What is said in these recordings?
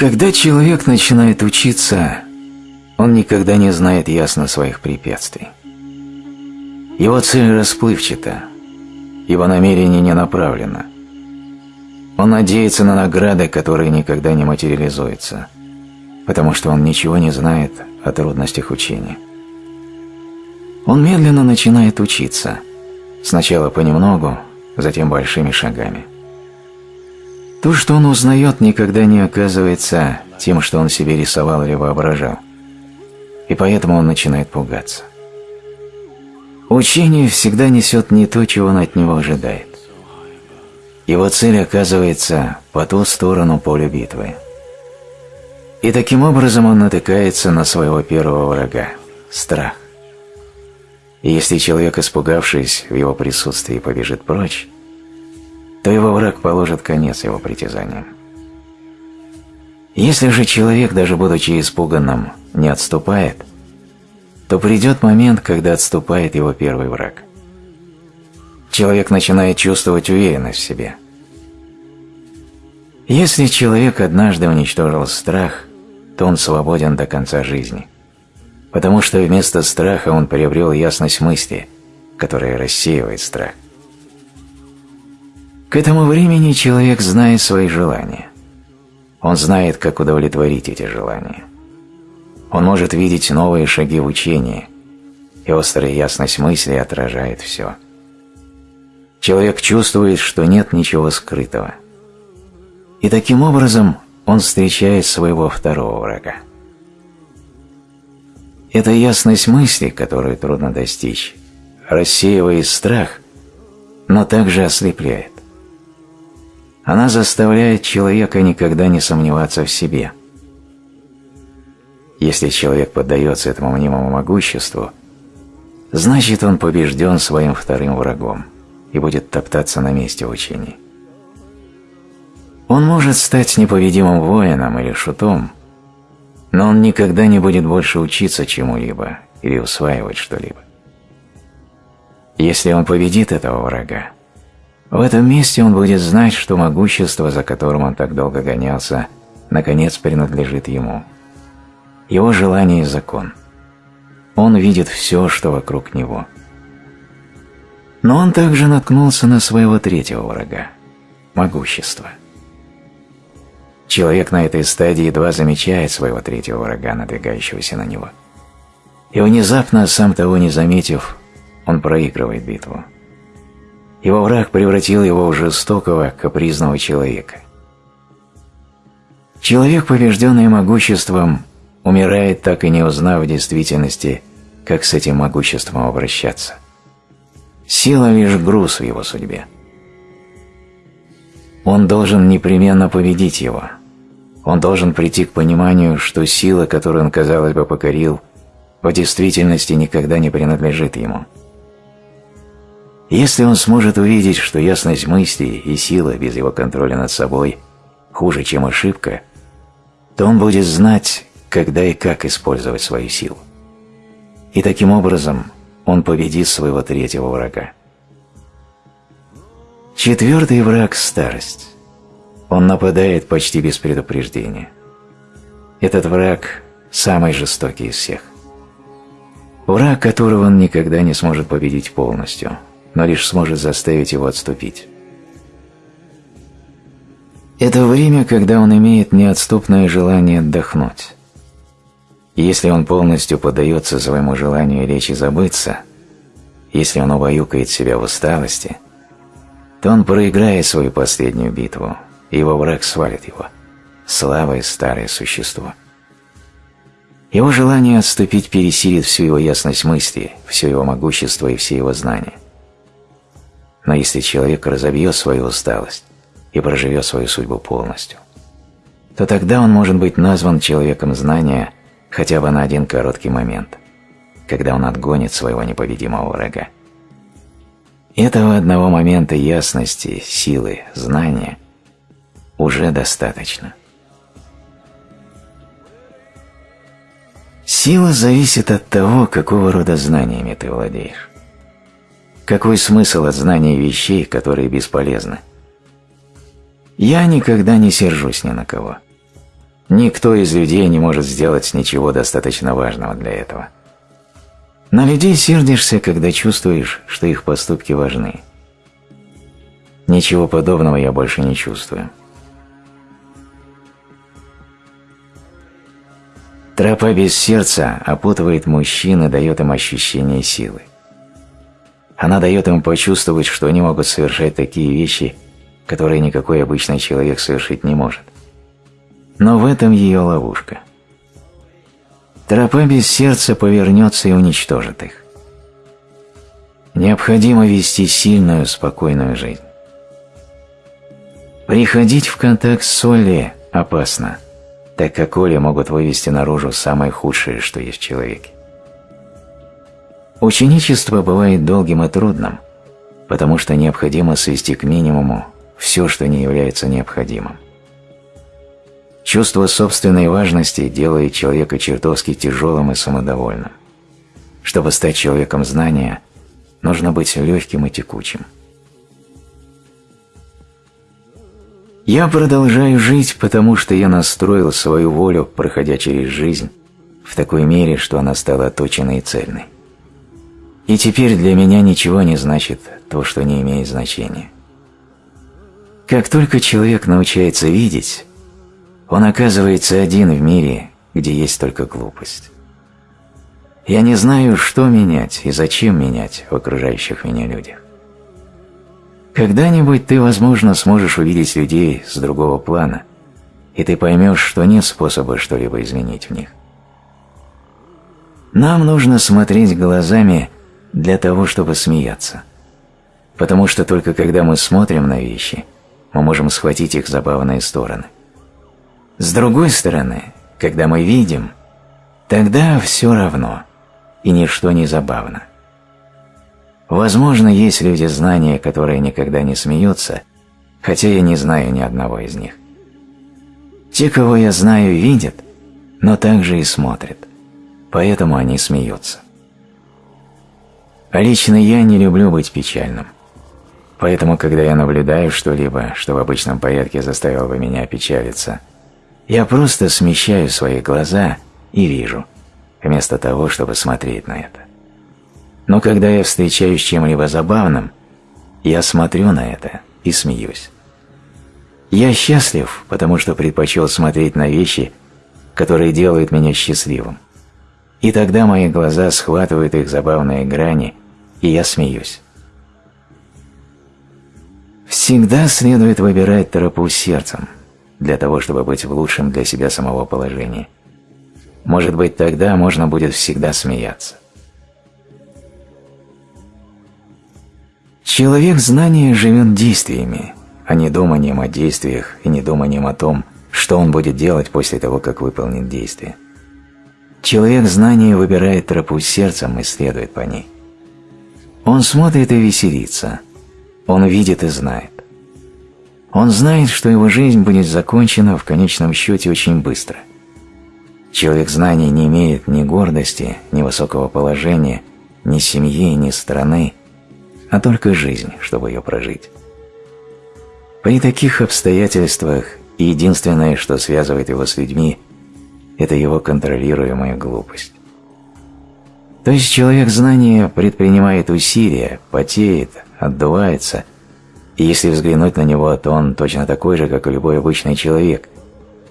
Когда человек начинает учиться, он никогда не знает ясно своих препятствий. Его цель расплывчата, его намерение не направлено. Он надеется на награды, которые никогда не материализуются, потому что он ничего не знает о трудностях учения. Он медленно начинает учиться, сначала понемногу, затем большими шагами. То, что он узнает, никогда не оказывается тем, что он себе рисовал или воображал, и поэтому он начинает пугаться. Учение всегда несет не то, чего он от него ожидает. Его цель оказывается по ту сторону поля битвы. И таким образом он натыкается на своего первого врага – страх. И если человек, испугавшись в его присутствии, побежит прочь, то его враг положит конец его притязаниям. Если же человек, даже будучи испуганным, не отступает, то придет момент, когда отступает его первый враг. Человек начинает чувствовать уверенность в себе. Если человек однажды уничтожил страх, то он свободен до конца жизни – потому что вместо страха он приобрел ясность мысли, которая рассеивает страх. К этому времени человек знает свои желания. Он знает, как удовлетворить эти желания. Он может видеть новые шаги в учении, и острая ясность мысли отражает все. Человек чувствует, что нет ничего скрытого. И таким образом он встречает своего второго врага. Это ясность мысли, которую трудно достичь, рассеивает страх, но также ослепляет. Она заставляет человека никогда не сомневаться в себе. Если человек поддается этому мнимому могуществу, значит он побежден своим вторым врагом и будет топтаться на месте в учении. Он может стать непобедимым воином или шутом, но он никогда не будет больше учиться чему-либо или усваивать что-либо. Если он победит этого врага, в этом месте он будет знать, что могущество, за которым он так долго гонялся, наконец принадлежит ему. Его желание – закон. Он видит все, что вокруг него. Но он также наткнулся на своего третьего врага – могущество. Человек на этой стадии едва замечает своего третьего врага, надвигающегося на него. И внезапно, сам того не заметив, он проигрывает битву. Его враг превратил его в жестокого, капризного человека. Человек, побежденный могуществом, умирает, так и не узнав в действительности, как с этим могуществом обращаться. Сила лишь груз в его судьбе. Он должен непременно победить его – он должен прийти к пониманию, что сила, которую он, казалось бы, покорил, в действительности никогда не принадлежит ему. Если он сможет увидеть, что ясность мысли и сила без его контроля над собой хуже, чем ошибка, то он будет знать, когда и как использовать свою силу. И таким образом он победит своего третьего врага. Четвертый враг – старость. Он нападает почти без предупреждения. Этот враг – самый жестокий из всех. Враг, которого он никогда не сможет победить полностью, но лишь сможет заставить его отступить. Это время, когда он имеет неотступное желание отдохнуть. если он полностью поддается своему желанию лечь и забыться, если он убаюкает себя в усталости, то он проиграет свою последнюю битву – и его враг свалит его. Слабое старое существо. Его желание отступить пересилит всю его ясность мысли, все его могущество и все его знания. Но если человек разобьет свою усталость и проживет свою судьбу полностью, то тогда он может быть назван человеком знания хотя бы на один короткий момент, когда он отгонит своего непобедимого врага. Этого одного момента ясности, силы, знания – уже достаточно. Сила зависит от того, какого рода знаниями ты владеешь. Какой смысл от знания вещей, которые бесполезны? Я никогда не сержусь ни на кого. Никто из людей не может сделать ничего достаточно важного для этого. На людей сердишься, когда чувствуешь, что их поступки важны. Ничего подобного я больше не чувствую. Тропа без сердца опутывает мужчин и дает им ощущение силы. Она дает им почувствовать, что они могут совершать такие вещи, которые никакой обычный человек совершить не может. Но в этом ее ловушка. Тропа без сердца повернется и уничтожит их. Необходимо вести сильную, спокойную жизнь. Приходить в контакт с Олли опасно – так как оли могут вывести наружу самое худшее, что есть в человеке. Ученичество бывает долгим и трудным, потому что необходимо свести к минимуму все, что не является необходимым. Чувство собственной важности делает человека чертовски тяжелым и самодовольным. Чтобы стать человеком знания, нужно быть легким и текучим. Я продолжаю жить, потому что я настроил свою волю, проходя через жизнь, в такой мере, что она стала точенной и цельной. И теперь для меня ничего не значит то, что не имеет значения. Как только человек научается видеть, он оказывается один в мире, где есть только глупость. Я не знаю, что менять и зачем менять в окружающих меня людях. Когда-нибудь ты, возможно, сможешь увидеть людей с другого плана, и ты поймешь, что нет способа что-либо изменить в них. Нам нужно смотреть глазами для того, чтобы смеяться. Потому что только когда мы смотрим на вещи, мы можем схватить их забавные стороны. С другой стороны, когда мы видим, тогда все равно, и ничто не забавно. Возможно, есть люди знания, которые никогда не смеются, хотя я не знаю ни одного из них. Те, кого я знаю, видят, но также и смотрят, поэтому они смеются. А лично я не люблю быть печальным, поэтому, когда я наблюдаю что-либо, что в обычном порядке заставило бы меня печалиться, я просто смещаю свои глаза и вижу, вместо того, чтобы смотреть на это. Но когда я встречаюсь с чем-либо забавным, я смотрю на это и смеюсь. Я счастлив, потому что предпочел смотреть на вещи, которые делают меня счастливым. И тогда мои глаза схватывают их забавные грани, и я смеюсь. Всегда следует выбирать тропу сердцем, для того, чтобы быть в лучшем для себя самого положении. Может быть, тогда можно будет всегда смеяться. Человек знания живет действиями, а не думанием о действиях и не думанием о том, что он будет делать после того, как выполнит действие. Человек знания выбирает тропу сердцем и следует по ней. Он смотрит и веселится. Он видит и знает. Он знает, что его жизнь будет закончена в конечном счете очень быстро. Человек знания не имеет ни гордости, ни высокого положения, ни семьи, ни страны, а только жизнь, чтобы ее прожить. При таких обстоятельствах единственное, что связывает его с людьми, это его контролируемая глупость. То есть человек знания предпринимает усилия, потеет, отдувается, и если взглянуть на него, то он точно такой же, как и любой обычный человек,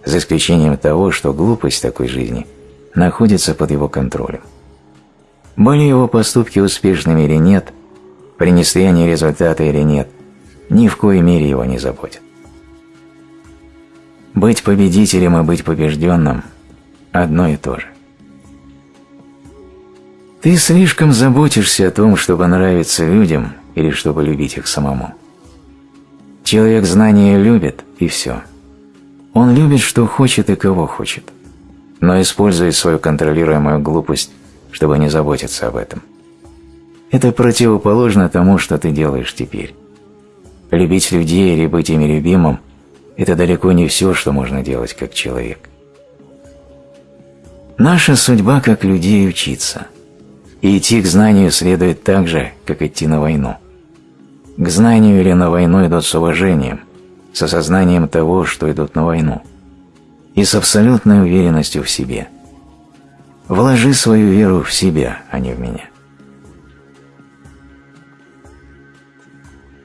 за исключением того, что глупость такой жизни находится под его контролем. Были его поступки успешными или нет, принесли они результаты или нет, ни в коей мере его не заботит. Быть победителем и быть побежденным – одно и то же. Ты слишком заботишься о том, чтобы нравиться людям или чтобы любить их самому. Человек знания любит, и все. Он любит, что хочет и кого хочет, но использует свою контролируемую глупость, чтобы не заботиться об этом. Это противоположно тому, что ты делаешь теперь. Любить людей или быть ими любимым – это далеко не все, что можно делать как человек. Наша судьба как людей учиться. И идти к знанию следует так же, как идти на войну. К знанию или на войну идут с уважением, с осознанием того, что идут на войну. и с абсолютной уверенностью в себе. Вложи свою веру в себя, а не в меня.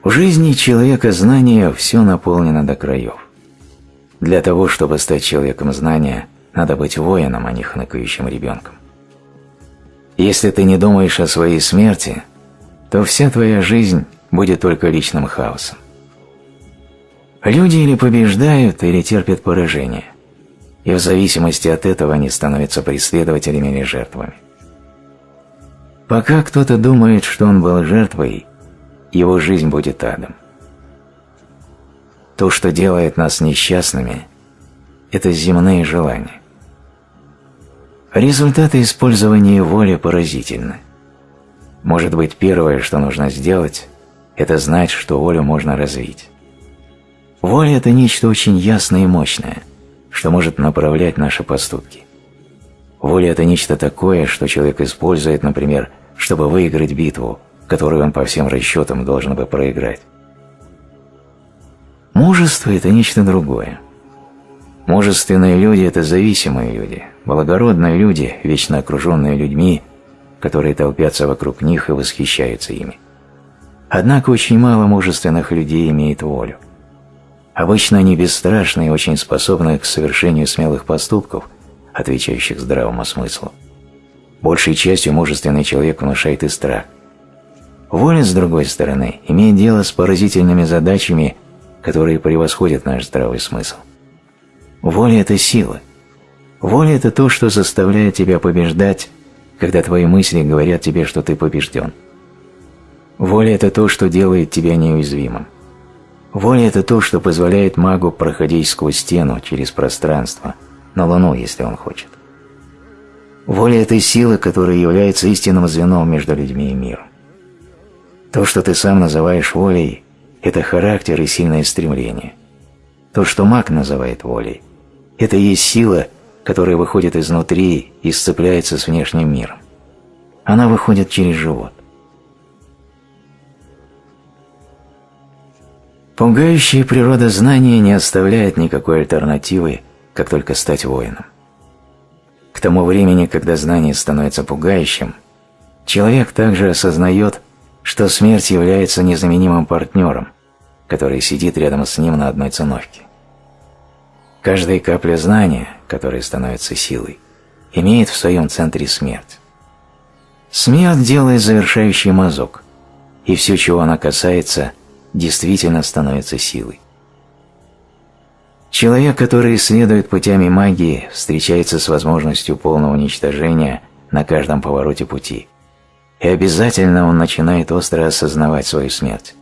В жизни человека знания все наполнено до краев. Для того, чтобы стать человеком знания, надо быть воином, а не хныкающим ребенком. Если ты не думаешь о своей смерти, то вся твоя жизнь будет только личным хаосом. Люди или побеждают, или терпят поражение, и в зависимости от этого они становятся преследователями или жертвами. Пока кто-то думает, что он был жертвой, его жизнь будет адом. То, что делает нас несчастными, это земные желания. Результаты использования воли поразительны. Может быть, первое, что нужно сделать, это знать, что волю можно развить. Воля – это нечто очень ясное и мощное, что может направлять наши поступки. Воля – это нечто такое, что человек использует, например, чтобы выиграть битву, которую он по всем расчетам должен бы проиграть. Мужество – это нечто другое. Мужественные люди – это зависимые люди, благородные люди, вечно окруженные людьми, которые толпятся вокруг них и восхищаются ими. Однако очень мало мужественных людей имеет волю. Обычно они бесстрашны и очень способны к совершению смелых поступков, отвечающих здравому смыслу. Большей частью мужественный человек внушает и страх. Воля, с другой стороны, имеет дело с поразительными задачами, которые превосходят наш здравый смысл. Воля – это сила. Воля – это то, что заставляет тебя побеждать, когда твои мысли говорят тебе, что ты побежден. Воля – это то, что делает тебя неуязвимым. Воля – это то, что позволяет магу проходить сквозь стену, через пространство, на Луну, если он хочет. Воля – это сила, которая является истинным звеном между людьми и миром. То, что ты сам называешь волей, это характер и сильное стремление. То, что маг называет волей, это и есть сила, которая выходит изнутри и сцепляется с внешним миром. Она выходит через живот. Пугающая природа знания не оставляет никакой альтернативы, как только стать воином. К тому времени, когда знание становится пугающим, человек также осознает, что смерть является незаменимым партнером, который сидит рядом с ним на одной циновке. Каждая капля знания, которая становится силой, имеет в своем центре смерть. Смерть делает завершающий мазок, и все, чего она касается – действительно становится силой. Человек, который исследует путями магии, встречается с возможностью полного уничтожения на каждом повороте пути. И обязательно он начинает остро осознавать свою смерть.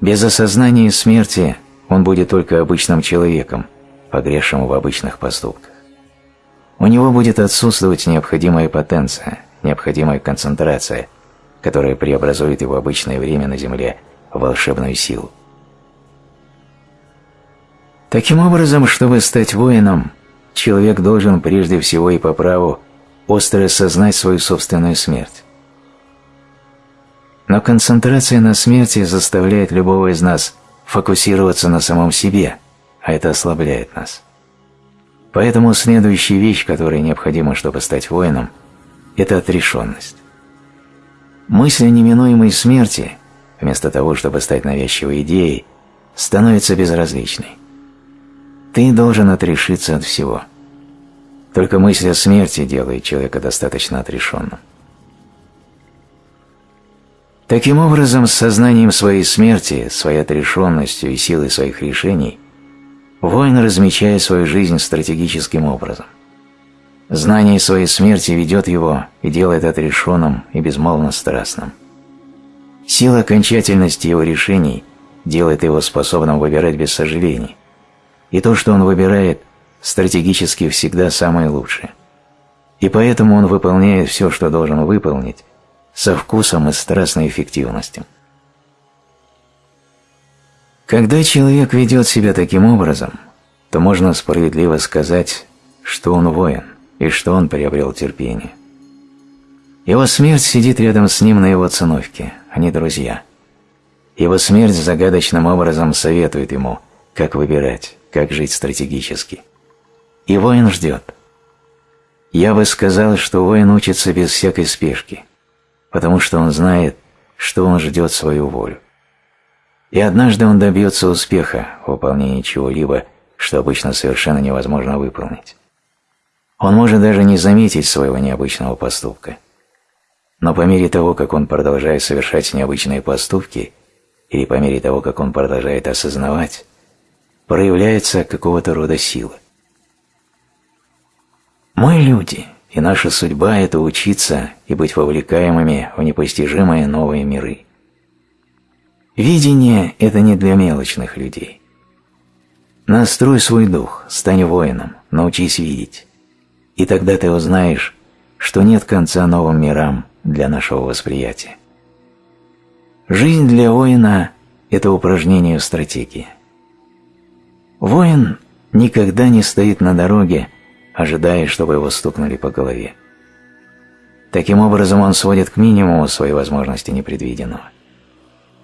Без осознания смерти он будет только обычным человеком, погрешим в обычных поступках. У него будет отсутствовать необходимая потенция, необходимая концентрация, которая преобразует его обычное время на Земле волшебную силу. Таким образом, чтобы стать воином, человек должен прежде всего и по праву остро осознать свою собственную смерть. Но концентрация на смерти заставляет любого из нас фокусироваться на самом себе, а это ослабляет нас. Поэтому следующая вещь, которая необходима, чтобы стать воином, это отрешенность. Мысль о неминуемой смерти вместо того, чтобы стать навязчивой идеей, становится безразличной. Ты должен отрешиться от всего. Только мысль о смерти делает человека достаточно отрешенным. Таким образом, с сознанием своей смерти, своей отрешенностью и силой своих решений, воин размечает свою жизнь стратегическим образом. Знание своей смерти ведет его и делает отрешенным и безмолвно страстным. Сила окончательности его решений делает его способным выбирать без сожалений. И то, что он выбирает, стратегически всегда самое лучшее. И поэтому он выполняет все, что должен выполнить, со вкусом и страстной эффективностью. Когда человек ведет себя таким образом, то можно справедливо сказать, что он воин и что он приобрел терпение. Его смерть сидит рядом с ним на его циновке, они друзья. Его смерть загадочным образом советует ему, как выбирать, как жить стратегически. И воин ждет. Я бы сказал, что воин учится без всякой спешки, потому что он знает, что он ждет свою волю. И однажды он добьется успеха в выполнении чего-либо, что обычно совершенно невозможно выполнить. Он может даже не заметить своего необычного поступка. Но по мере того, как он продолжает совершать необычные поступки, или по мере того, как он продолжает осознавать, проявляется какого-то рода сила. Мы люди, и наша судьба – это учиться и быть вовлекаемыми в непостижимые новые миры. Видение – это не для мелочных людей. Настрой свой дух, стань воином, научись видеть. И тогда ты узнаешь, что нет конца новым мирам для нашего восприятия. Жизнь для воина – это упражнение в стратегии. Воин никогда не стоит на дороге, ожидая, чтобы его стукнули по голове. Таким образом он сводит к минимуму свои возможности непредвиденного.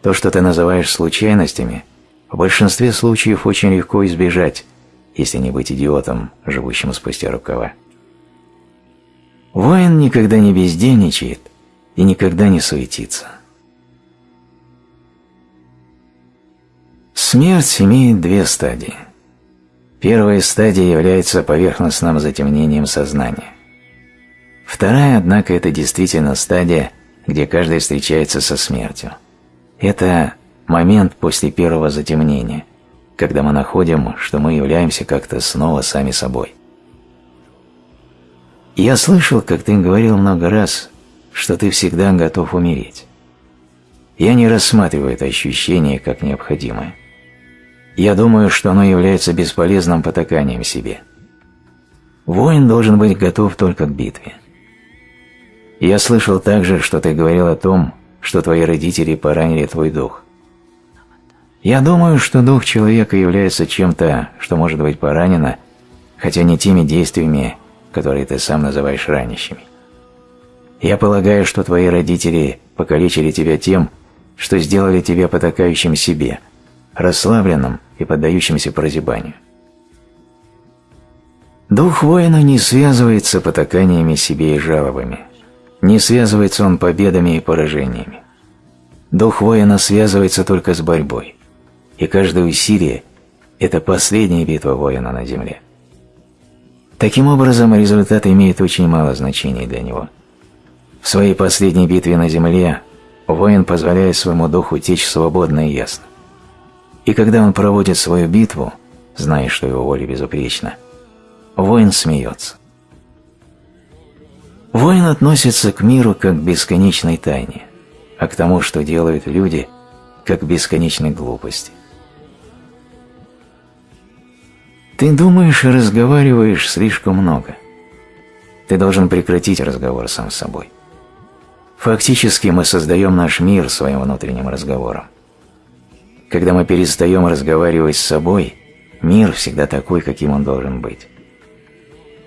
То, что ты называешь случайностями, в большинстве случаев очень легко избежать, если не быть идиотом, живущим спустя рукава. Воин никогда не бездельничает и никогда не суетится. Смерть имеет две стадии. Первая стадия является поверхностным затемнением сознания. Вторая, однако, это действительно стадия, где каждый встречается со смертью. Это момент после первого затемнения, когда мы находим, что мы являемся как-то снова сами собой. Я слышал, как ты говорил много раз, что ты всегда готов умереть. Я не рассматриваю это ощущение как необходимое. Я думаю, что оно является бесполезным потаканием себе. Воин должен быть готов только к битве. Я слышал также, что ты говорил о том, что твои родители поранили твой дух. Я думаю, что дух человека является чем-то, что может быть поранено, хотя не теми действиями, которые ты сам называешь ранящими. Я полагаю, что твои родители покалечили тебя тем, что сделали тебя потакающим себе, расслабленным и поддающимся прозябанию. Дух воина не связывается потаканиями себе и жалобами, не связывается он победами и поражениями. Дух воина связывается только с борьбой, и каждое усилие – это последняя битва воина на земле. Таким образом, результат имеет очень мало значения для него. В своей последней битве на земле воин позволяет своему духу течь свободно и ясно. И когда он проводит свою битву, зная, что его воля безупречна, воин смеется. Воин относится к миру как к бесконечной тайне, а к тому, что делают люди, как к бесконечной глупости. Ты думаешь и разговариваешь слишком много. Ты должен прекратить разговор сам с собой. Фактически мы создаем наш мир своим внутренним разговором. Когда мы перестаем разговаривать с собой, мир всегда такой, каким он должен быть.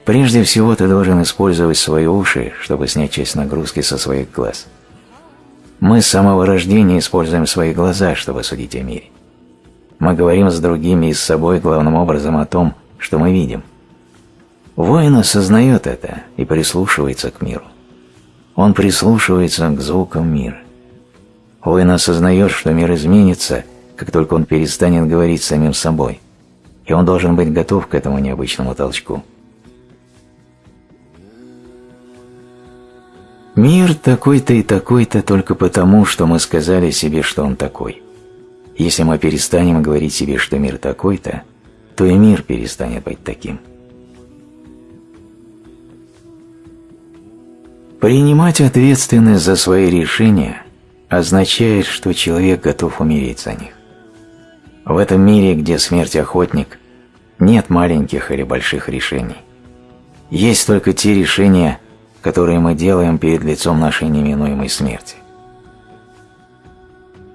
Прежде всего ты должен использовать свои уши, чтобы снять часть нагрузки со своих глаз. Мы с самого рождения используем свои глаза, чтобы судить о мире. Мы говорим с другими и с собой главным образом о том, что мы видим. Воин осознает это и прислушивается к миру. Он прислушивается к звукам мира. Воин осознает, что мир изменится, как только он перестанет говорить самим собой, и он должен быть готов к этому необычному толчку. Мир такой-то и такой-то только потому, что мы сказали себе, что он такой – если мы перестанем говорить себе, что мир такой-то, то и мир перестанет быть таким. Принимать ответственность за свои решения означает, что человек готов умереть за них. В этом мире, где смерть охотник, нет маленьких или больших решений. Есть только те решения, которые мы делаем перед лицом нашей неминуемой смерти.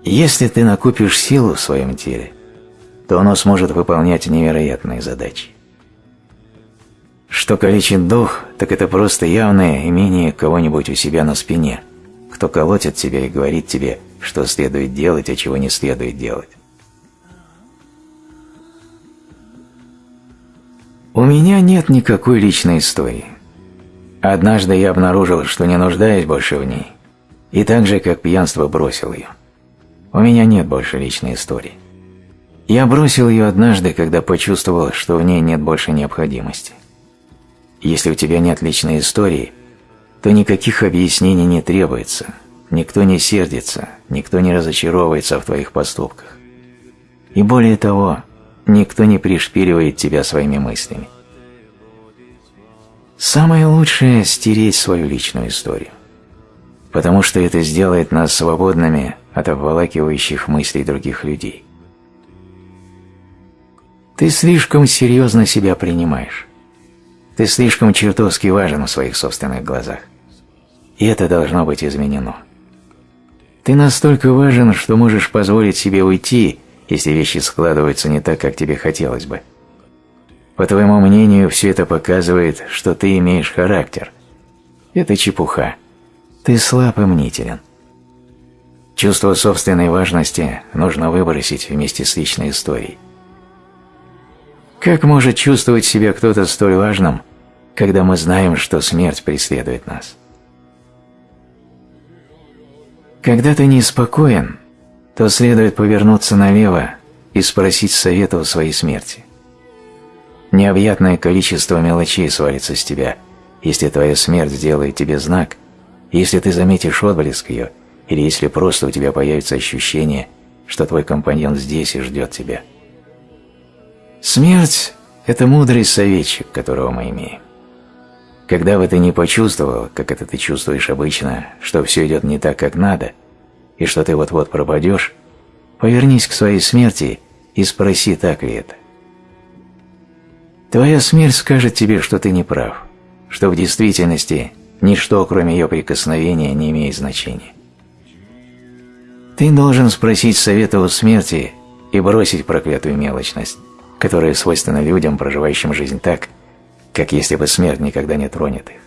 Если ты накопишь силу в своем теле, то оно сможет выполнять невероятные задачи. Что калечит дух, так это просто явное имение кого-нибудь у себя на спине, кто колотит тебя и говорит тебе, что следует делать, а чего не следует делать. У меня нет никакой личной истории. Однажды я обнаружил, что не нуждаюсь больше в ней, и так же, как пьянство, бросил ее. У меня нет больше личной истории. Я бросил ее однажды, когда почувствовал, что в ней нет больше необходимости. Если у тебя нет личной истории, то никаких объяснений не требуется, никто не сердится, никто не разочаровывается в твоих поступках. И более того, никто не пришпиливает тебя своими мыслями. Самое лучшее – стереть свою личную историю, потому что это сделает нас свободными от обволакивающих мыслей других людей. Ты слишком серьезно себя принимаешь. Ты слишком чертовски важен в своих собственных глазах. И это должно быть изменено. Ты настолько важен, что можешь позволить себе уйти, если вещи складываются не так, как тебе хотелось бы. По твоему мнению, все это показывает, что ты имеешь характер. Это чепуха. Ты слаб и мнителен. Чувство собственной важности нужно выбросить вместе с личной историей. Как может чувствовать себя кто-то столь важным, когда мы знаем, что смерть преследует нас? Когда ты неспокоен, то следует повернуться налево и спросить совета у своей смерти. Необъятное количество мелочей свалится с тебя, если твоя смерть сделает тебе знак, если ты заметишь отблеск ее, или если просто у тебя появится ощущение, что твой компаньон здесь и ждет тебя – Смерть – это мудрый советчик, которого мы имеем. Когда бы ты не почувствовал, как это ты чувствуешь обычно, что все идет не так, как надо, и что ты вот-вот пропадешь, повернись к своей смерти и спроси, так ли это. Твоя смерть скажет тебе, что ты не прав, что в действительности ничто, кроме ее прикосновения, не имеет значения. Ты должен спросить совета у смерти и бросить проклятую мелочность, которое свойственно людям, проживающим жизнь так, как если бы смерть никогда не тронет их.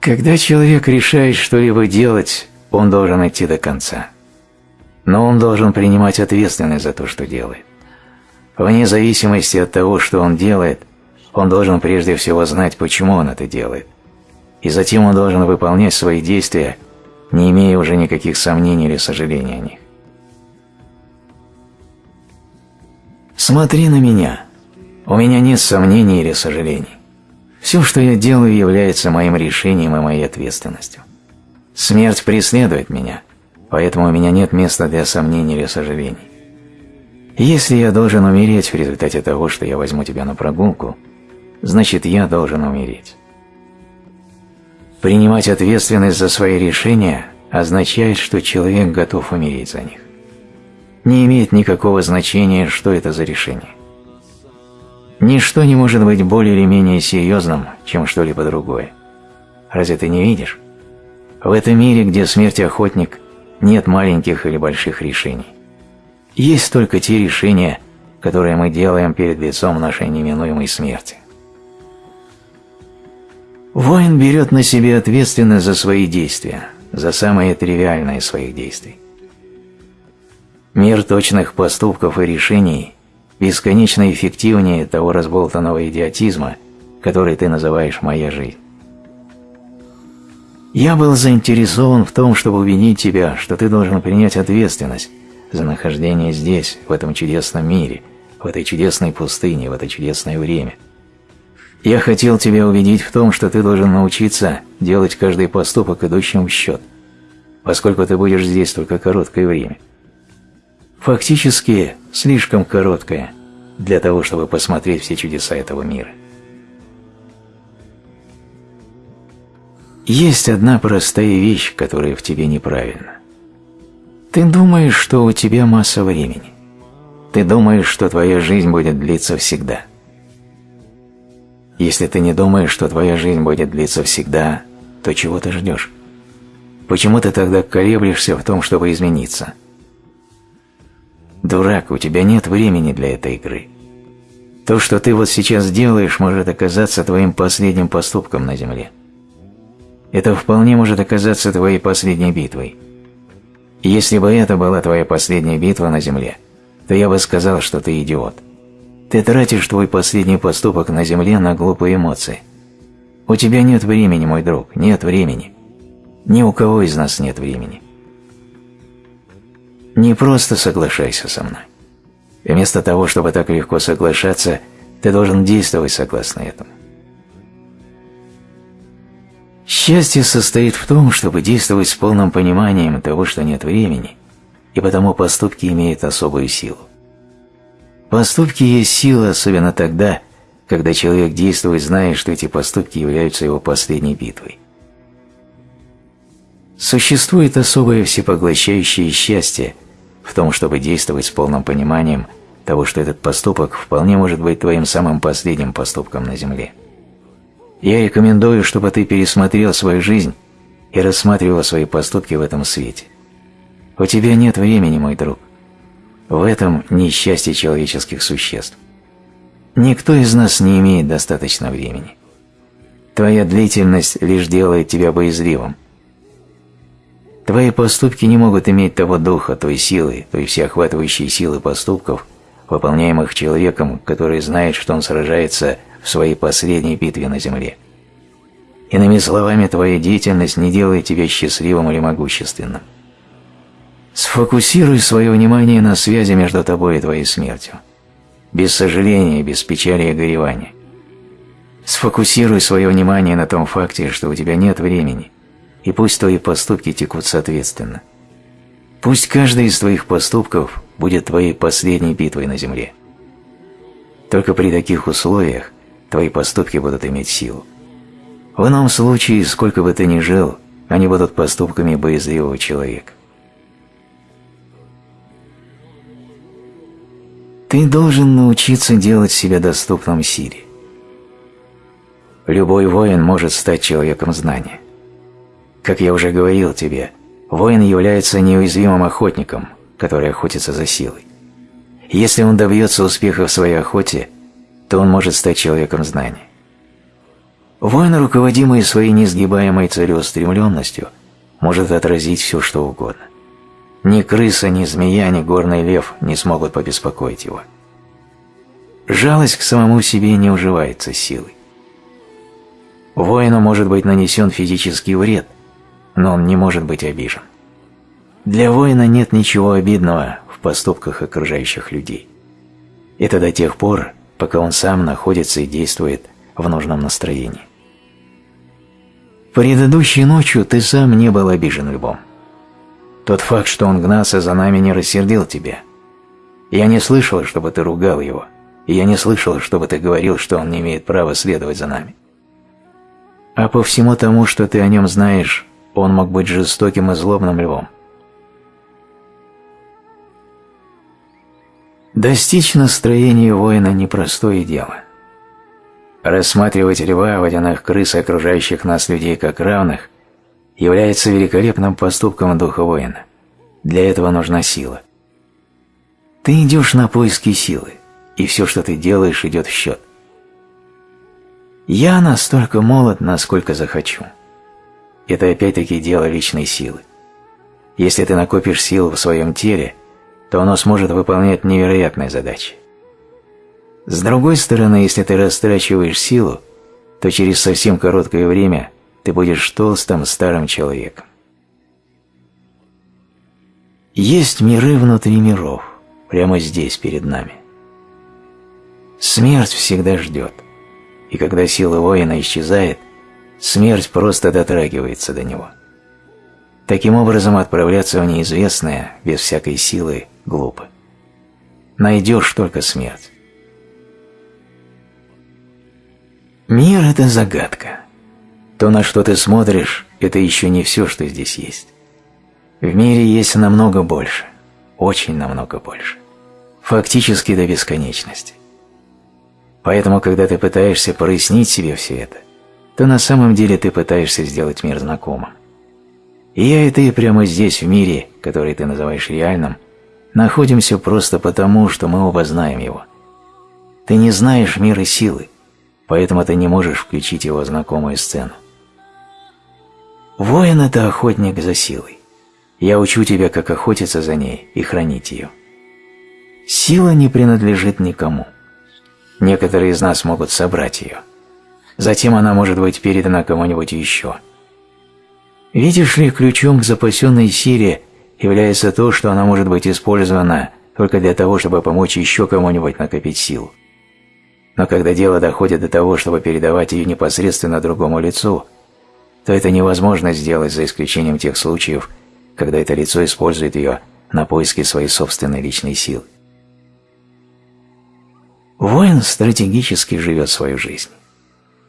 Когда человек решает что-либо делать, он должен идти до конца. Но он должен принимать ответственность за то, что делает. Вне зависимости от того, что он делает, он должен прежде всего знать, почему он это делает. И затем он должен выполнять свои действия, не имея уже никаких сомнений или сожалений о них. Смотри на меня. У меня нет сомнений или сожалений. Все, что я делаю, является моим решением и моей ответственностью. Смерть преследует меня, поэтому у меня нет места для сомнений или сожалений. Если я должен умереть в результате того, что я возьму тебя на прогулку, значит я должен умереть. Принимать ответственность за свои решения означает, что человек готов умереть за них не имеет никакого значения, что это за решение. Ничто не может быть более или менее серьезным, чем что-либо другое. Разве ты не видишь? В этом мире, где смерть охотник, нет маленьких или больших решений. Есть только те решения, которые мы делаем перед лицом нашей неминуемой смерти. Воин берет на себе ответственность за свои действия, за самые тривиальные своих действий. Мир точных поступков и решений бесконечно эффективнее того разболтанного идиотизма, который ты называешь «моя жизнь». Я был заинтересован в том, чтобы убедить тебя, что ты должен принять ответственность за нахождение здесь, в этом чудесном мире, в этой чудесной пустыне, в это чудесное время. Я хотел тебя убедить в том, что ты должен научиться делать каждый поступок, идущим в счет, поскольку ты будешь здесь только короткое время – фактически слишком короткое для того, чтобы посмотреть все чудеса этого мира. Есть одна простая вещь, которая в тебе неправильна. Ты думаешь, что у тебя масса времени. Ты думаешь, что твоя жизнь будет длиться всегда. Если ты не думаешь, что твоя жизнь будет длиться всегда, то чего ты ждешь? Почему ты тогда колеблешься в том, чтобы измениться – Дурак, у тебя нет времени для этой игры. То, что ты вот сейчас делаешь, может оказаться твоим последним поступком на земле. Это вполне может оказаться твоей последней битвой. Если бы это была твоя последняя битва на земле, то я бы сказал, что ты идиот. Ты тратишь твой последний поступок на земле на глупые эмоции. У тебя нет времени, мой друг, нет времени. Ни у кого из нас нет времени. Не просто соглашайся со мной. Вместо того, чтобы так легко соглашаться, ты должен действовать согласно этому. Счастье состоит в том, чтобы действовать с полным пониманием того, что нет времени, и потому поступки имеют особую силу. Поступки есть сила, особенно тогда, когда человек действует, зная, что эти поступки являются его последней битвой. Существует особое всепоглощающее счастье в том, чтобы действовать с полным пониманием того, что этот поступок вполне может быть твоим самым последним поступком на Земле. Я рекомендую, чтобы ты пересмотрел свою жизнь и рассматривал свои поступки в этом свете. У тебя нет времени, мой друг. В этом несчастье человеческих существ. Никто из нас не имеет достаточно времени. Твоя длительность лишь делает тебя боязливым. Твои поступки не могут иметь того духа, той силы, той всеохватывающей силы поступков, выполняемых человеком, который знает, что он сражается в своей последней битве на земле. Иными словами, твоя деятельность не делает тебя счастливым или могущественным. Сфокусируй свое внимание на связи между тобой и твоей смертью. Без сожаления, без печали и горевания. Сфокусируй свое внимание на том факте, что у тебя нет времени, и пусть твои поступки текут соответственно. Пусть каждый из твоих поступков будет твоей последней битвой на земле. Только при таких условиях твои поступки будут иметь силу. В ином случае, сколько бы ты ни жил, они будут поступками боязливого человека. Ты должен научиться делать себя доступным силе. Любой воин может стать человеком знания. Как я уже говорил тебе, воин является неуязвимым охотником, который охотится за силой. Если он добьется успеха в своей охоте, то он может стать человеком знания. Воин, руководимый своей несгибаемой целеустремленностью, может отразить все, что угодно. Ни крыса, ни змея, ни горный лев не смогут побеспокоить его. Жалость к самому себе не уживается силой. Воину может быть нанесен физический вред, но он не может быть обижен. Для воина нет ничего обидного в поступках окружающих людей. Это до тех пор, пока он сам находится и действует в нужном настроении. Предыдущей ночью ты сам не был обижен львом. Тот факт, что он гнался за нами, не рассердил тебя. Я не слышал, чтобы ты ругал его, и я не слышал, чтобы ты говорил, что он не имеет права следовать за нами. А по всему тому, что ты о нем знаешь, он мог быть жестоким и злобным львом. Достичь настроения воина – непростое дело. Рассматривать льва, водяных крыс окружающих нас людей как равных является великолепным поступком духа воина. Для этого нужна сила. Ты идешь на поиски силы, и все, что ты делаешь, идет в счет. Я настолько молод, насколько захочу. Это опять-таки дело личной силы. Если ты накопишь силу в своем теле – то оно сможет выполнять невероятные задачи. С другой стороны, если ты растрачиваешь силу, то через совсем короткое время ты будешь толстым старым человеком. Есть миры внутри миров, прямо здесь, перед нами. Смерть всегда ждет, и когда сила воина исчезает, смерть просто дотрагивается до него. Таким образом, отправляться в неизвестное, без всякой силы, глупо. Найдешь только смерть. Мир – это загадка. То, на что ты смотришь, это еще не все, что здесь есть. В мире есть намного больше, очень намного больше. Фактически до бесконечности. Поэтому, когда ты пытаешься прояснить себе все это, то на самом деле ты пытаешься сделать мир знакомым. И я и ты прямо здесь, в мире, который ты называешь реальным, находимся просто потому, что мы оба знаем его. Ты не знаешь мира силы, поэтому ты не можешь включить его знакомую сцену. Воин – это охотник за силой. Я учу тебя, как охотиться за ней и хранить ее. Сила не принадлежит никому. некоторые из нас могут собрать ее. Затем она может быть передана кому-нибудь еще. Видишь ли, ключом к запасенной силе является то, что она может быть использована только для того, чтобы помочь еще кому-нибудь накопить силу. Но когда дело доходит до того, чтобы передавать ее непосредственно другому лицу, то это невозможно сделать за исключением тех случаев, когда это лицо использует ее на поиски своей собственной личной силы. Воин стратегически живет свою жизнь.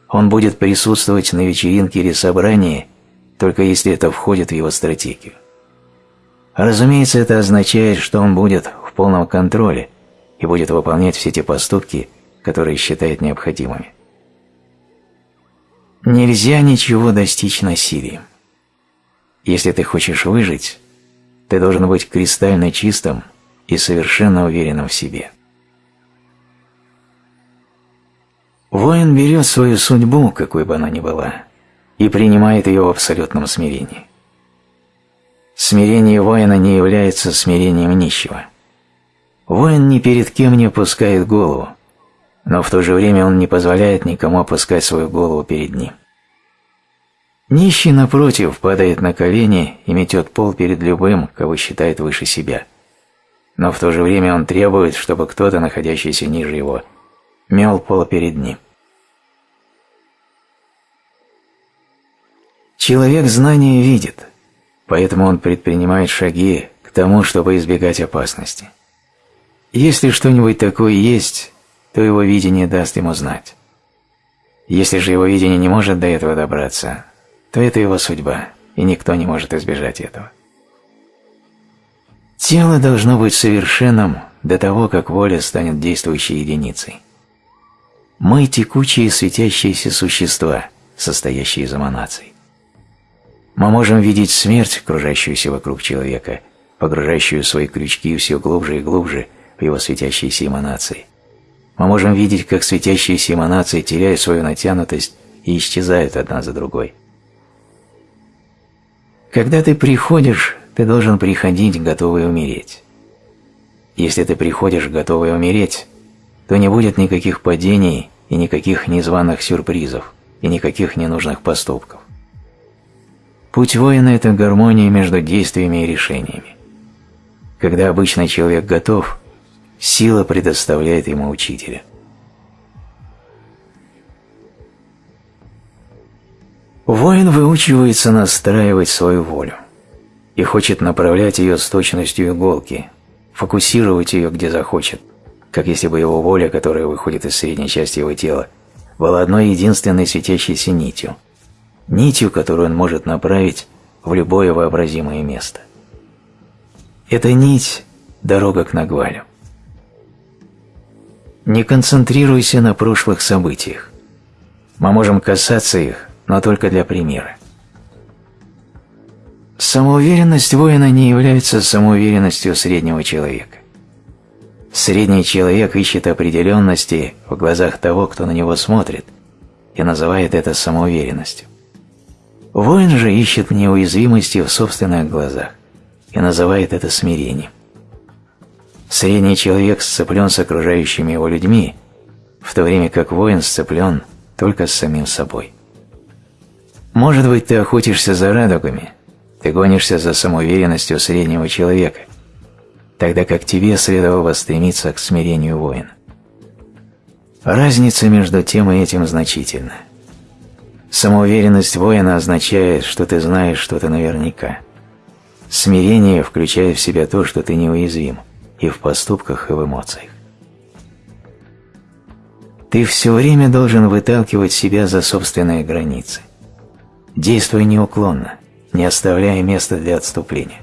Он будет присутствовать на вечеринке или собрании, только если это входит в его стратегию. Разумеется, это означает, что он будет в полном контроле и будет выполнять все те поступки, которые считает необходимыми. Нельзя ничего достичь насилием. Если ты хочешь выжить, ты должен быть кристально чистым и совершенно уверенным в себе. Воин берет свою судьбу, какой бы она ни была, и принимает ее в абсолютном смирении. Смирение воина не является смирением нищего. Воин ни перед кем не опускает голову, но в то же время он не позволяет никому опускать свою голову перед ним. Нищий, напротив, падает на колени и метет пол перед любым, кого считает выше себя. Но в то же время он требует, чтобы кто-то, находящийся ниже его, мел пол перед ним. Человек знания видит, поэтому он предпринимает шаги к тому, чтобы избегать опасности. Если что-нибудь такое есть, то его видение даст ему знать. Если же его видение не может до этого добраться, то это его судьба, и никто не может избежать этого. Тело должно быть совершенным до того, как воля станет действующей единицей. Мы – текучие светящиеся существа, состоящие из эманаций. Мы можем видеть смерть, окружающуюся вокруг человека, погружающую свои крючки все глубже и глубже в его светящиеся эманации – мы можем видеть, как светящиеся эманации теряют свою натянутость и исчезают одна за другой. Когда ты приходишь, ты должен приходить, готовый умереть. Если ты приходишь, готовый умереть, то не будет никаких падений и никаких незваных сюрпризов, и никаких ненужных поступков. Путь воина – это гармония между действиями и решениями. Когда обычный человек готов – Сила предоставляет ему учителя. Воин выучивается настраивать свою волю и хочет направлять ее с точностью иголки, фокусировать ее где захочет, как если бы его воля, которая выходит из средней части его тела, была одной единственной светящейся нитью, нитью, которую он может направить в любое вообразимое место. Эта нить – дорога к Нагвалю. Не концентрируйся на прошлых событиях. Мы можем касаться их, но только для примера. Самоуверенность воина не является самоуверенностью среднего человека. Средний человек ищет определенности в глазах того, кто на него смотрит, и называет это самоуверенностью. Воин же ищет неуязвимости в собственных глазах и называет это смирением. Средний человек сцеплен с окружающими его людьми, в то время как воин сцеплен только с самим собой. Может быть, ты охотишься за радугами, ты гонишься за самоуверенностью среднего человека, тогда как тебе следовало стремиться к смирению воина. Разница между тем и этим значительна. Самоуверенность воина означает, что ты знаешь что-то наверняка. Смирение включает в себя то, что ты неуязвим и в поступках, и в эмоциях. Ты все время должен выталкивать себя за собственные границы. Действуй неуклонно, не оставляя места для отступления.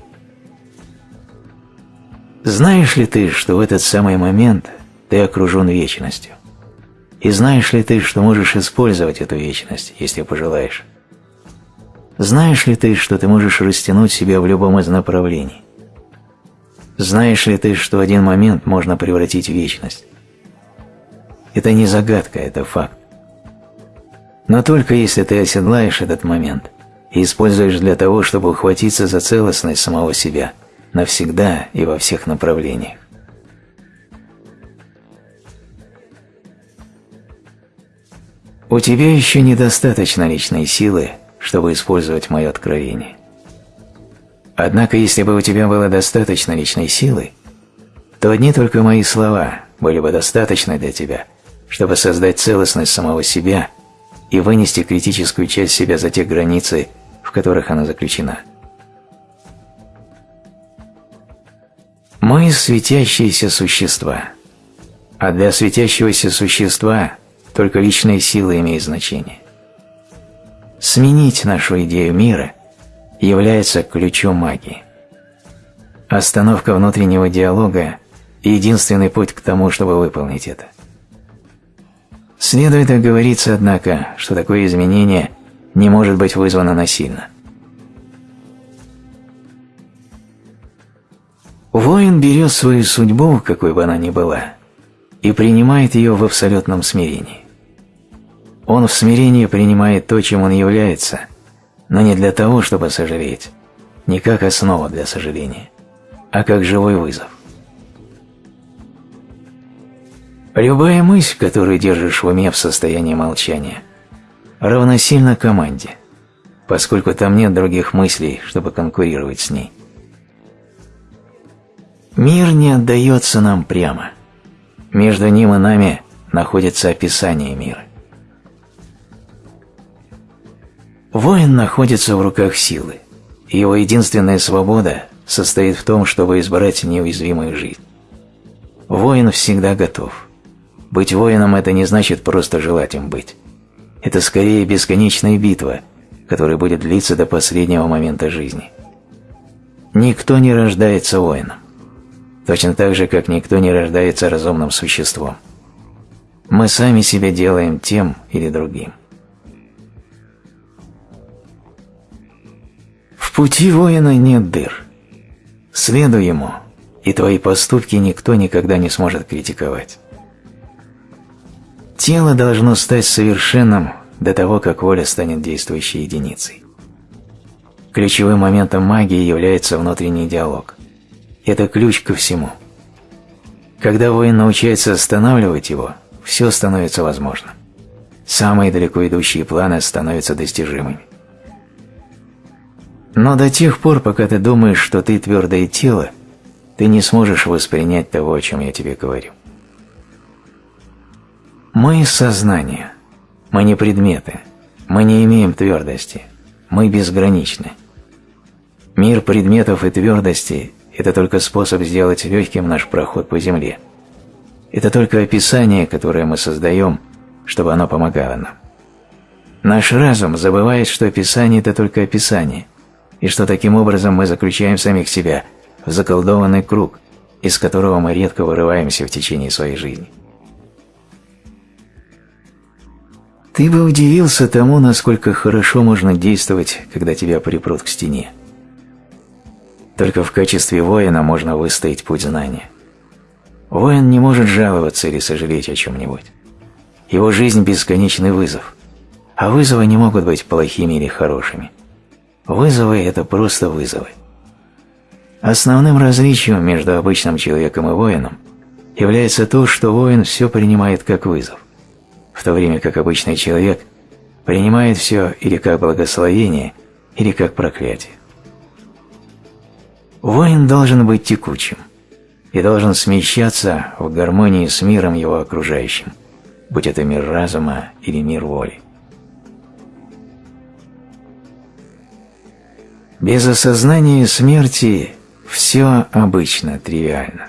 Знаешь ли ты, что в этот самый момент ты окружен вечностью? И знаешь ли ты, что можешь использовать эту вечность, если пожелаешь? Знаешь ли ты, что ты можешь растянуть себя в любом из направлений? Знаешь ли ты, что один момент можно превратить в вечность? Это не загадка, это факт. Но только если ты оседлаешь этот момент и используешь для того, чтобы ухватиться за целостность самого себя навсегда и во всех направлениях. У тебя еще недостаточно личной силы, чтобы использовать мое откровение. Однако, если бы у тебя было достаточно личной силы, то одни только мои слова были бы достаточны для тебя, чтобы создать целостность самого себя и вынести критическую часть себя за те границы, в которых она заключена. Мы – светящиеся существа, а для светящегося существа только личная сила имеет значение. Сменить нашу идею мира является ключом магии. Остановка внутреннего диалога – единственный путь к тому, чтобы выполнить это. Следует оговориться, однако, что такое изменение не может быть вызвано насильно. Воин берет свою судьбу, какой бы она ни была, и принимает ее в абсолютном смирении. Он в смирении принимает то, чем он является, но не для того, чтобы сожалеть, не как основа для сожаления, а как живой вызов. Любая мысль, которую держишь в уме в состоянии молчания, равносильна команде, поскольку там нет других мыслей, чтобы конкурировать с ней. Мир не отдается нам прямо. Между ним и нами находится описание мира. Воин находится в руках силы. Его единственная свобода состоит в том, чтобы избрать неуязвимую жизнь. Воин всегда готов. Быть воином – это не значит просто желать им быть. Это скорее бесконечная битва, которая будет длиться до последнего момента жизни. Никто не рождается воином. Точно так же, как никто не рождается разумным существом. Мы сами себя делаем тем или другим. Пути воина нет дыр. Следуй ему, и твои поступки никто никогда не сможет критиковать. Тело должно стать совершенным до того, как воля станет действующей единицей. Ключевым моментом магии является внутренний диалог. Это ключ ко всему. Когда воин научается останавливать его, все становится возможным. Самые далеко идущие планы становятся достижимыми. Но до тех пор, пока ты думаешь, что ты твердое тело, ты не сможешь воспринять того, о чем я тебе говорю. Мы – сознание. Мы не предметы. Мы не имеем твердости. Мы безграничны. Мир предметов и твердости – это только способ сделать легким наш проход по земле. Это только описание, которое мы создаем, чтобы оно помогало нам. Наш разум забывает, что описание – это только описание, и что таким образом мы заключаем самих себя в заколдованный круг, из которого мы редко вырываемся в течение своей жизни. Ты бы удивился тому, насколько хорошо можно действовать, когда тебя припрут к стене. Только в качестве воина можно выстоять путь знания. Воин не может жаловаться или сожалеть о чем-нибудь. Его жизнь – бесконечный вызов. А вызовы не могут быть плохими или хорошими. Вызовы – это просто вызовы. Основным различием между обычным человеком и воином является то, что воин все принимает как вызов в то время как обычный человек принимает все или как благословение, или как проклятие. Воин должен быть текучим и должен смещаться в гармонии с миром его окружающим, будь это мир разума или мир воли. Без осознания смерти все обычно тривиально.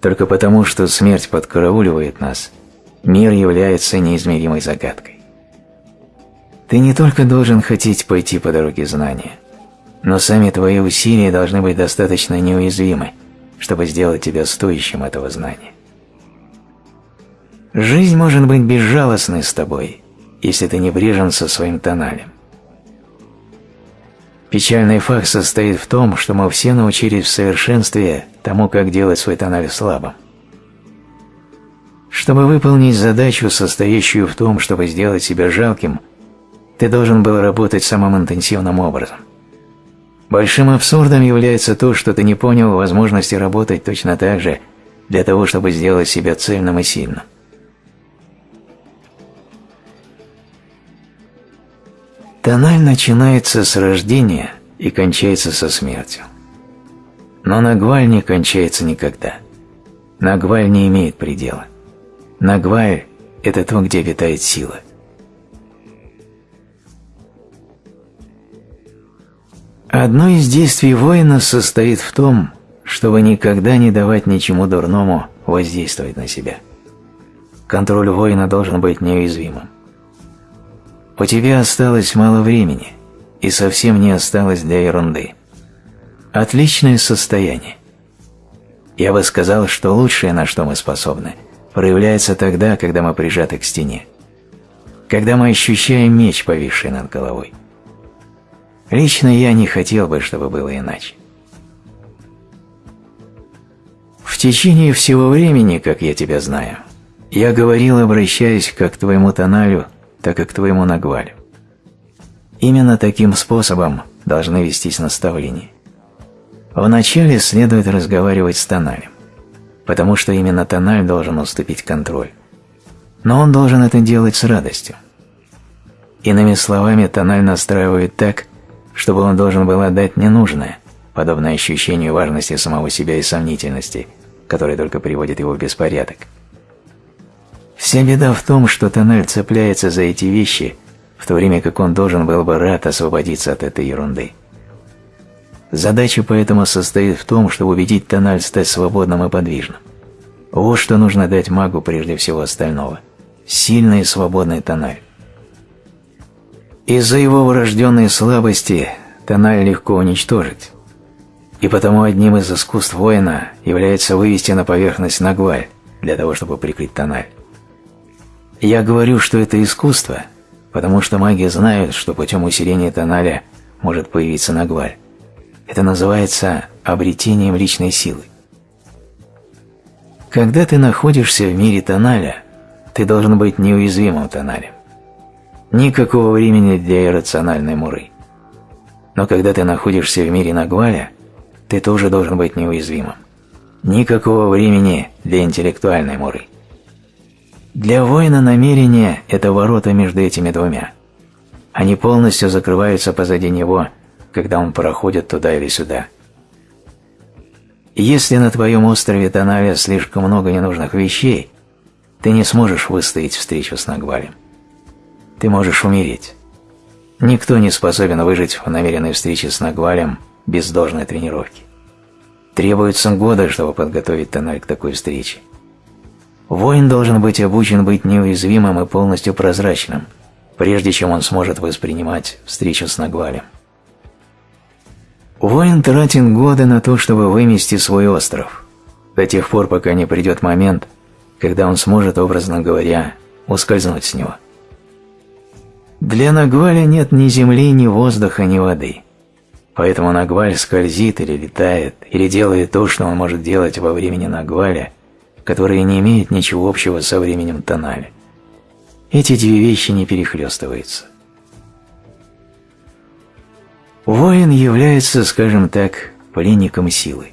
Только потому, что смерть подкарауливает нас – мир является неизмеримой загадкой. Ты не только должен хотеть пойти по дороге знания, но сами твои усилия должны быть достаточно неуязвимы, чтобы сделать тебя стоящим этого знания. Жизнь может быть безжалостной с тобой, если ты не брежен со своим тоналем. Печальный факт состоит в том, что мы все научились в совершенстве тому, как делать свой тональ слабым. Чтобы выполнить задачу, состоящую в том, чтобы сделать себя жалким, ты должен был работать самым интенсивным образом. Большим абсурдом является то, что ты не понял возможности работать точно так же для того, чтобы сделать себя цельным и сильным. Тональ начинается с рождения и кончается со смертью. Но Нагваль не кончается никогда. Нагваль не имеет предела. Нагваль – это то, где витает сила. Одно из действий воина состоит в том, чтобы никогда не давать ничему дурному воздействовать на себя. Контроль воина должен быть неуязвимым. У тебя осталось мало времени, и совсем не осталось для ерунды. Отличное состояние. Я бы сказал, что лучшее, на что мы способны, проявляется тогда, когда мы прижаты к стене. Когда мы ощущаем меч, повисший над головой. Лично я не хотел бы, чтобы было иначе. В течение всего времени, как я тебя знаю, я говорил, обращаясь как к твоему тоналю, так и к твоему нагвалю. Именно таким способом должны вестись наставления. Вначале следует разговаривать с тоналем, потому что именно тональ должен уступить контроль. Но он должен это делать с радостью. Иными словами, тональ настраивает так, чтобы он должен был отдать ненужное, подобное ощущению важности самого себя и сомнительности, которое только приводит его в беспорядок. Вся беда в том, что тональ цепляется за эти вещи, в то время как он должен был бы рад освободиться от этой ерунды. Задача поэтому состоит в том, чтобы убедить тональ стать свободным и подвижным. Вот что нужно дать магу прежде всего остального. Сильный и свободный тональ. Из-за его врожденной слабости тональ легко уничтожить. И потому одним из искусств воина является вывести на поверхность нагваль, для того, чтобы прикрыть тональ. Я говорю, что это искусство, потому что маги знают, что путем усиления тоналя может появиться нагваль. Это называется обретением личной силы. Когда ты находишься в мире тоналя, ты должен быть неуязвимым тоналем. Никакого времени для иррациональной муры. Но когда ты находишься в мире Нагваля, ты тоже должен быть неуязвимым. Никакого времени для интеллектуальной муры. Для воина намерение – это ворота между этими двумя. Они полностью закрываются позади него, когда он проходит туда или сюда. Если на твоем острове Танавия слишком много ненужных вещей, ты не сможешь выстоять встречу с Нагвалем ты можешь умереть. Никто не способен выжить в намеренной встрече с Нагвалем без должной тренировки. Требуется годы, чтобы подготовить тоннель к такой встрече. Воин должен быть обучен быть неуязвимым и полностью прозрачным, прежде чем он сможет воспринимать встречу с Нагвалем. Воин тратит годы на то, чтобы вымести свой остров, до тех пор, пока не придет момент, когда он сможет, образно говоря, ускользнуть с него. Для Нагваля нет ни земли, ни воздуха, ни воды. Поэтому Нагваль скользит или летает, или делает то, что он может делать во времени Нагваля, которое не имеет ничего общего со временем Тоналя. Эти две вещи не перехлестываются. Воин является, скажем так, пленником силы.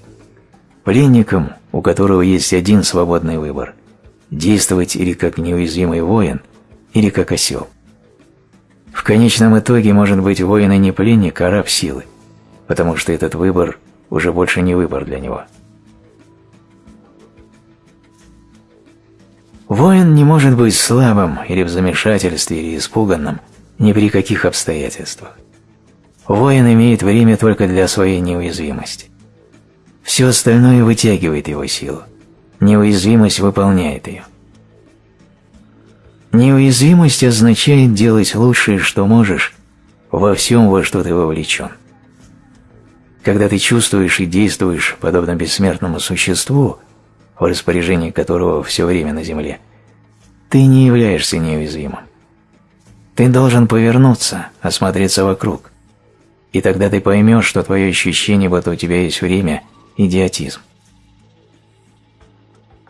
Пленником, у которого есть один свободный выбор – действовать или как неуязвимый воин, или как осел. В конечном итоге может быть воин и не пленник, а раб силы, потому что этот выбор уже больше не выбор для него. Воин не может быть слабым или в замешательстве или испуганным ни при каких обстоятельствах. Воин имеет время только для своей неуязвимости. Все остальное вытягивает его силу. Неуязвимость выполняет ее. Неуязвимость означает делать лучшее, что можешь, во всем, во что ты вовлечен. Когда ты чувствуешь и действуешь подобно бессмертному существу, в распоряжении которого все время на земле, ты не являешься неуязвимым. Ты должен повернуться, осмотреться вокруг, и тогда ты поймешь, что твое ощущение, будто у тебя есть время – идиотизм.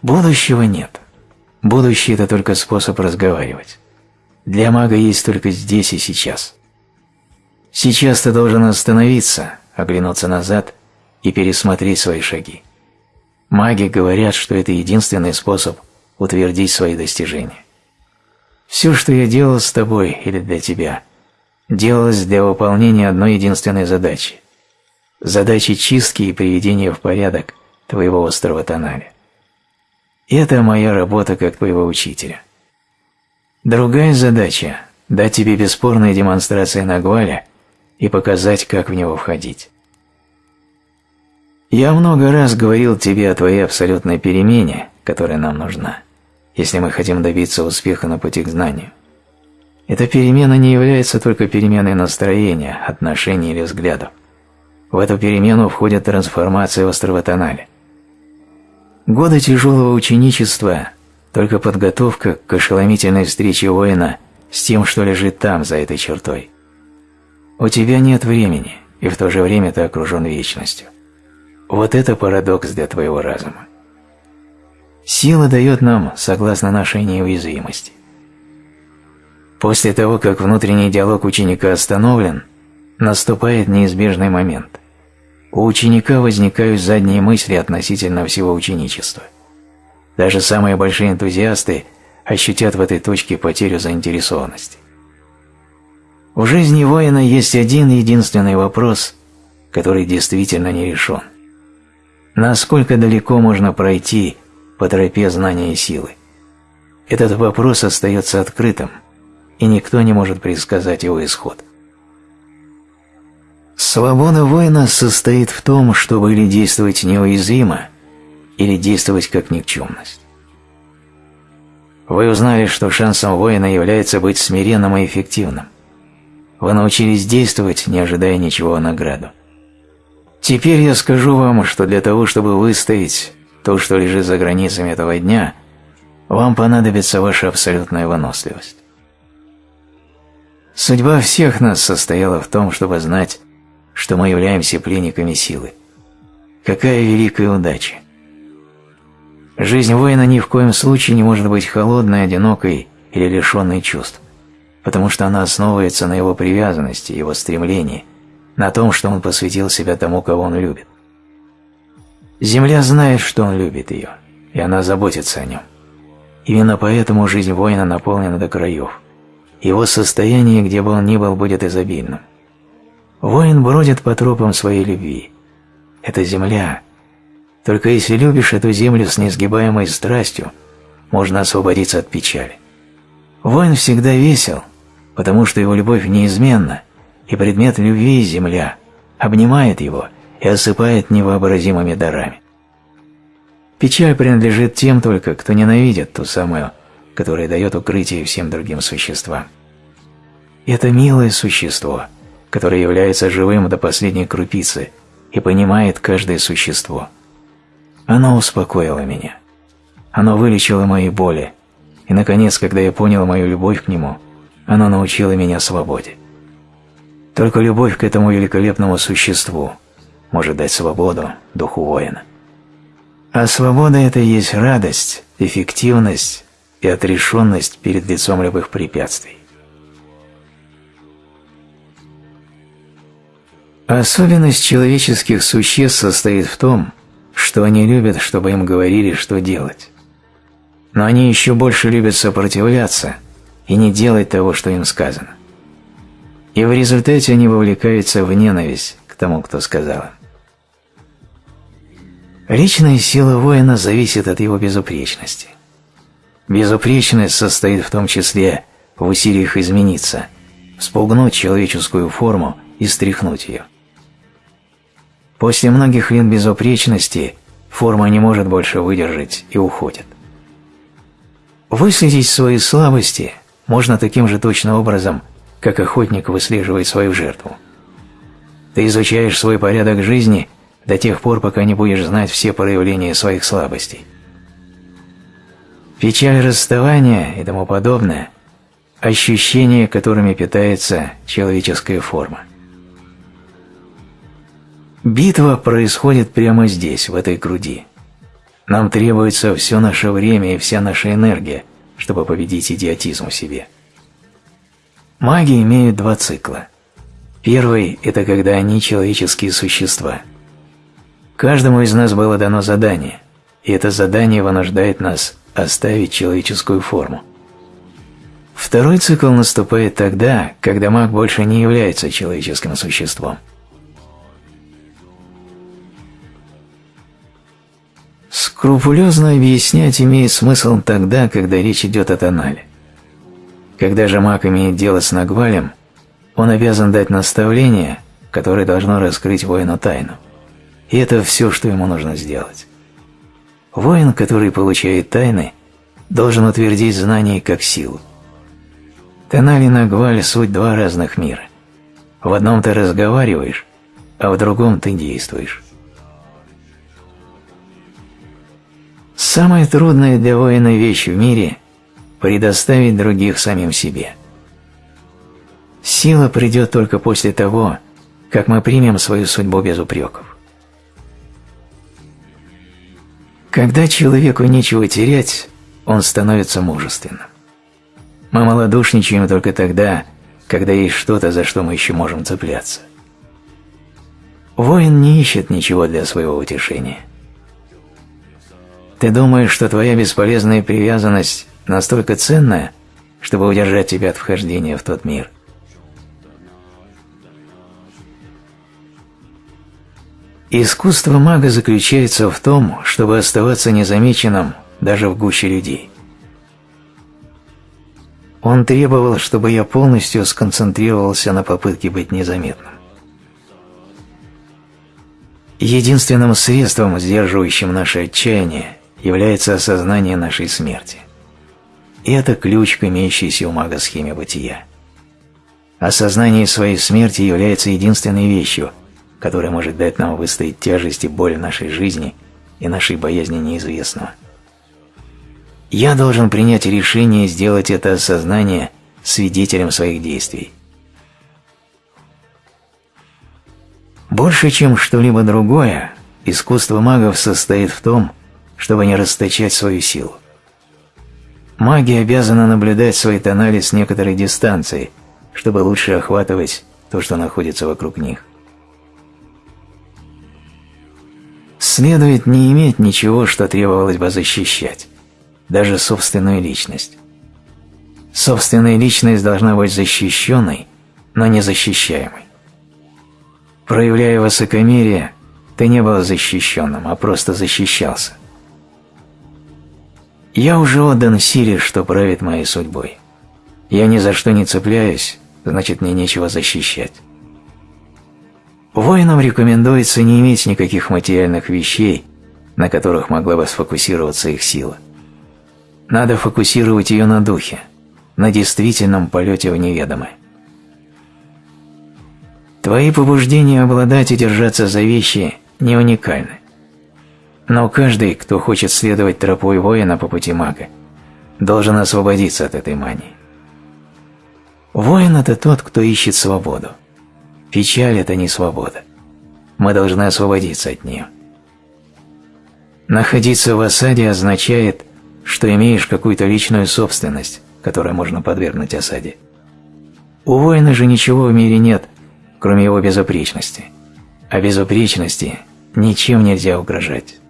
Будущего нет. Будущее – это только способ разговаривать. Для мага есть только здесь и сейчас. Сейчас ты должен остановиться, оглянуться назад и пересмотреть свои шаги. Маги говорят, что это единственный способ утвердить свои достижения. Все, что я делал с тобой или для тебя, делалось для выполнения одной единственной задачи – задачи чистки и приведения в порядок твоего острого тоналя. Это моя работа как твоего учителя. Другая задача – дать тебе бесспорные демонстрации Нагваля и показать, как в него входить. Я много раз говорил тебе о твоей абсолютной перемене, которая нам нужна, если мы хотим добиться успеха на пути к знанию. Эта перемена не является только переменой настроения, отношений или взглядов. В эту перемену входит трансформация в островотонале. Годы тяжелого ученичества – только подготовка к ошеломительной встрече воина с тем, что лежит там, за этой чертой. У тебя нет времени, и в то же время ты окружен вечностью. Вот это парадокс для твоего разума. Сила дает нам, согласно нашей неуязвимости. После того, как внутренний диалог ученика остановлен, наступает неизбежный момент. У ученика возникают задние мысли относительно всего ученичества. Даже самые большие энтузиасты ощутят в этой точке потерю заинтересованности. В жизни воина есть один единственный вопрос, который действительно не решен. Насколько далеко можно пройти по тропе знания и силы? Этот вопрос остается открытым – и никто не может предсказать его исход. Свобода воина состоит в том, чтобы или действовать неуязвимо, или действовать как никчемность. Вы узнали, что шансом воина является быть смиренным и эффективным. Вы научились действовать, не ожидая ничего о награду. Теперь я скажу вам, что для того, чтобы выстоять то, что лежит за границами этого дня, вам понадобится ваша абсолютная выносливость. Судьба всех нас состояла в том, чтобы знать, что мы являемся пленниками силы. Какая великая удача! Жизнь воина ни в коем случае не может быть холодной, одинокой или лишенной чувств, потому что она основывается на его привязанности, его стремлении, на том, что он посвятил себя тому, кого он любит. Земля знает, что он любит ее, и она заботится о нем. Именно поэтому жизнь воина наполнена до краев – его состояние, где бы он ни был, будет изобильным. Воин бродит по тропам своей любви. Это земля. Только если любишь эту землю с несгибаемой страстью, можно освободиться от печали. Воин всегда весел, потому что его любовь неизменна, и предмет любви – земля, обнимает его и осыпает невообразимыми дарами. Печаль принадлежит тем только, кто ненавидит ту самую которое дает укрытие всем другим существам. Это милое существо, которое является живым до последней крупицы и понимает каждое существо. Оно успокоило меня. Оно вылечило мои боли, и, наконец, когда я понял мою любовь к нему, оно научило меня свободе. Только любовь к этому великолепному существу может дать свободу духу воина. А свобода – это и есть радость, эффективность и отрешенность перед лицом любых препятствий. Особенность человеческих существ состоит в том, что они любят, чтобы им говорили, что делать. Но они еще больше любят сопротивляться и не делать того, что им сказано. И в результате они вовлекаются в ненависть к тому, кто сказал им. Личная сила воина зависит от его безупречности – Безупречность состоит в том числе в усилиях измениться, спугнуть человеческую форму и стряхнуть ее. После многих лет безупречности форма не может больше выдержать и уходит. Выследить свои слабости можно таким же точным образом, как охотник выслеживает свою жертву. Ты изучаешь свой порядок жизни до тех пор, пока не будешь знать все проявления своих слабостей. Печаль расставания и тому подобное – ощущения, которыми питается человеческая форма. Битва происходит прямо здесь, в этой груди. Нам требуется все наше время и вся наша энергия, чтобы победить идиотизм в себе. Маги имеют два цикла. Первый – это когда они человеческие существа. Каждому из нас было дано задание, и это задание вынуждает нас оставить человеческую форму. Второй цикл наступает тогда, когда маг больше не является человеческим существом. Скрупулезно объяснять имеет смысл тогда, когда речь идет о тонале. Когда же маг имеет дело с Нагвалем, он обязан дать наставление, которое должно раскрыть воину тайну. И это все, что ему нужно сделать. Воин, который получает тайны, должен утвердить знание как силу. Тонали Нагваль – суть два разных мира. В одном ты разговариваешь, а в другом ты действуешь. Самая трудная для воина вещь в мире – предоставить других самим себе. Сила придет только после того, как мы примем свою судьбу без упреков. Когда человеку нечего терять, он становится мужественным. Мы малодушничаем только тогда, когда есть что-то, за что мы еще можем цепляться. Воин не ищет ничего для своего утешения – ты думаешь, что твоя бесполезная привязанность настолько ценная, чтобы удержать тебя от вхождения в тот мир? Искусство мага заключается в том, чтобы оставаться незамеченным даже в гуще людей. Он требовал, чтобы я полностью сконцентрировался на попытке быть незаметным. Единственным средством, сдерживающим наше отчаяние, является осознание нашей смерти. И это ключ к имеющейся у мага схеме бытия. Осознание своей смерти является единственной вещью, которая может дать нам выстоять тяжесть и боль нашей жизни и нашей боязни неизвестного. Я должен принять решение сделать это осознание свидетелем своих действий. Больше, чем что-либо другое, искусство магов состоит в том, чтобы не расточать свою силу. Маги обязаны наблюдать свои тонали с некоторой дистанции, чтобы лучше охватывать то, что находится вокруг них. Следует не иметь ничего, что требовалось бы защищать, даже собственную личность. Собственная личность должна быть защищенной, но не защищаемой. Проявляя высокомерие, ты не был защищенным, а просто защищался. Я уже отдан силе, что правит моей судьбой. Я ни за что не цепляюсь, значит мне нечего защищать. Воинам рекомендуется не иметь никаких материальных вещей, на которых могла бы сфокусироваться их сила. Надо фокусировать ее на духе, на действительном полете в неведомое. Твои побуждения обладать и держаться за вещи не уникальны. Но каждый, кто хочет следовать тропой воина по пути мага, должен освободиться от этой мании. Воин – это тот, кто ищет свободу. Печаль – это не свобода. Мы должны освободиться от нее. Находиться в осаде означает, что имеешь какую-то личную собственность, которую можно подвергнуть осаде. У воина же ничего в мире нет, кроме его безупречности. А безупречности ничем нельзя угрожать.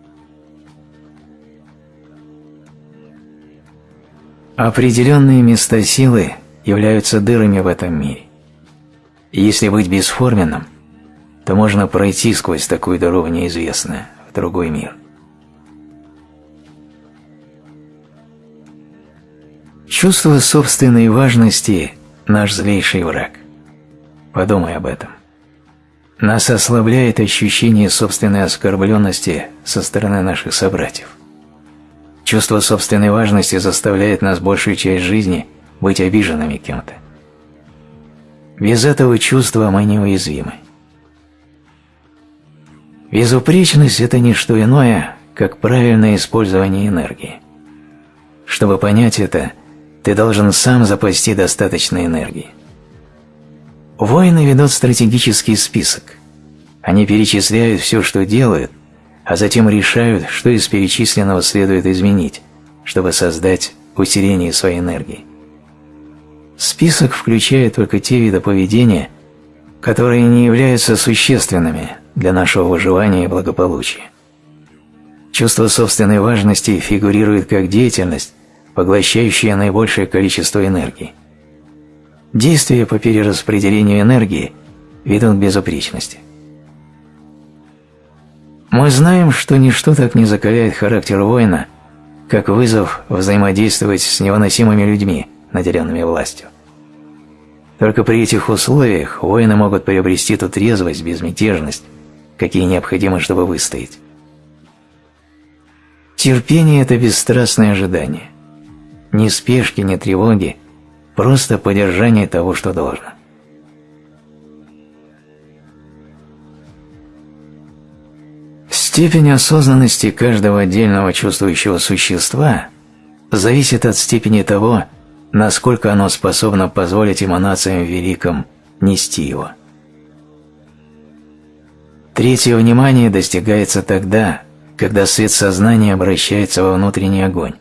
Определенные места силы являются дырами в этом мире. Если быть бесформенным, то можно пройти сквозь такую дыру в неизвестное, в другой мир. Чувство собственной важности – наш злейший враг. Подумай об этом. Нас ослабляет ощущение собственной оскорбленности со стороны наших собратьев. Чувство собственной важности заставляет нас большую часть жизни быть обиженными кем-то. Без этого чувства мы неуязвимы. Безупречность – это не что иное, как правильное использование энергии. Чтобы понять это, ты должен сам запасти достаточно энергии. Воины ведут стратегический список. Они перечисляют все, что делают, а затем решают, что из перечисленного следует изменить, чтобы создать усиление своей энергии. Список включает только те виды поведения, которые не являются существенными для нашего выживания и благополучия. Чувство собственной важности фигурирует как деятельность, поглощающие наибольшее количество энергии. Действия по перераспределению энергии ведут к безупречности. Мы знаем, что ничто так не закаляет характер воина, как вызов взаимодействовать с невыносимыми людьми, наделенными властью. Только при этих условиях воины могут приобрести ту трезвость, безмятежность, какие необходимы, чтобы выстоять. Терпение – это бесстрастное ожидание. Ни спешки, ни тревоги, просто поддержание того, что должно. Степень осознанности каждого отдельного чувствующего существа зависит от степени того, насколько оно способно позволить эманациям великим нести его. Третье внимание достигается тогда, когда свет сознания обращается во внутренний огонь,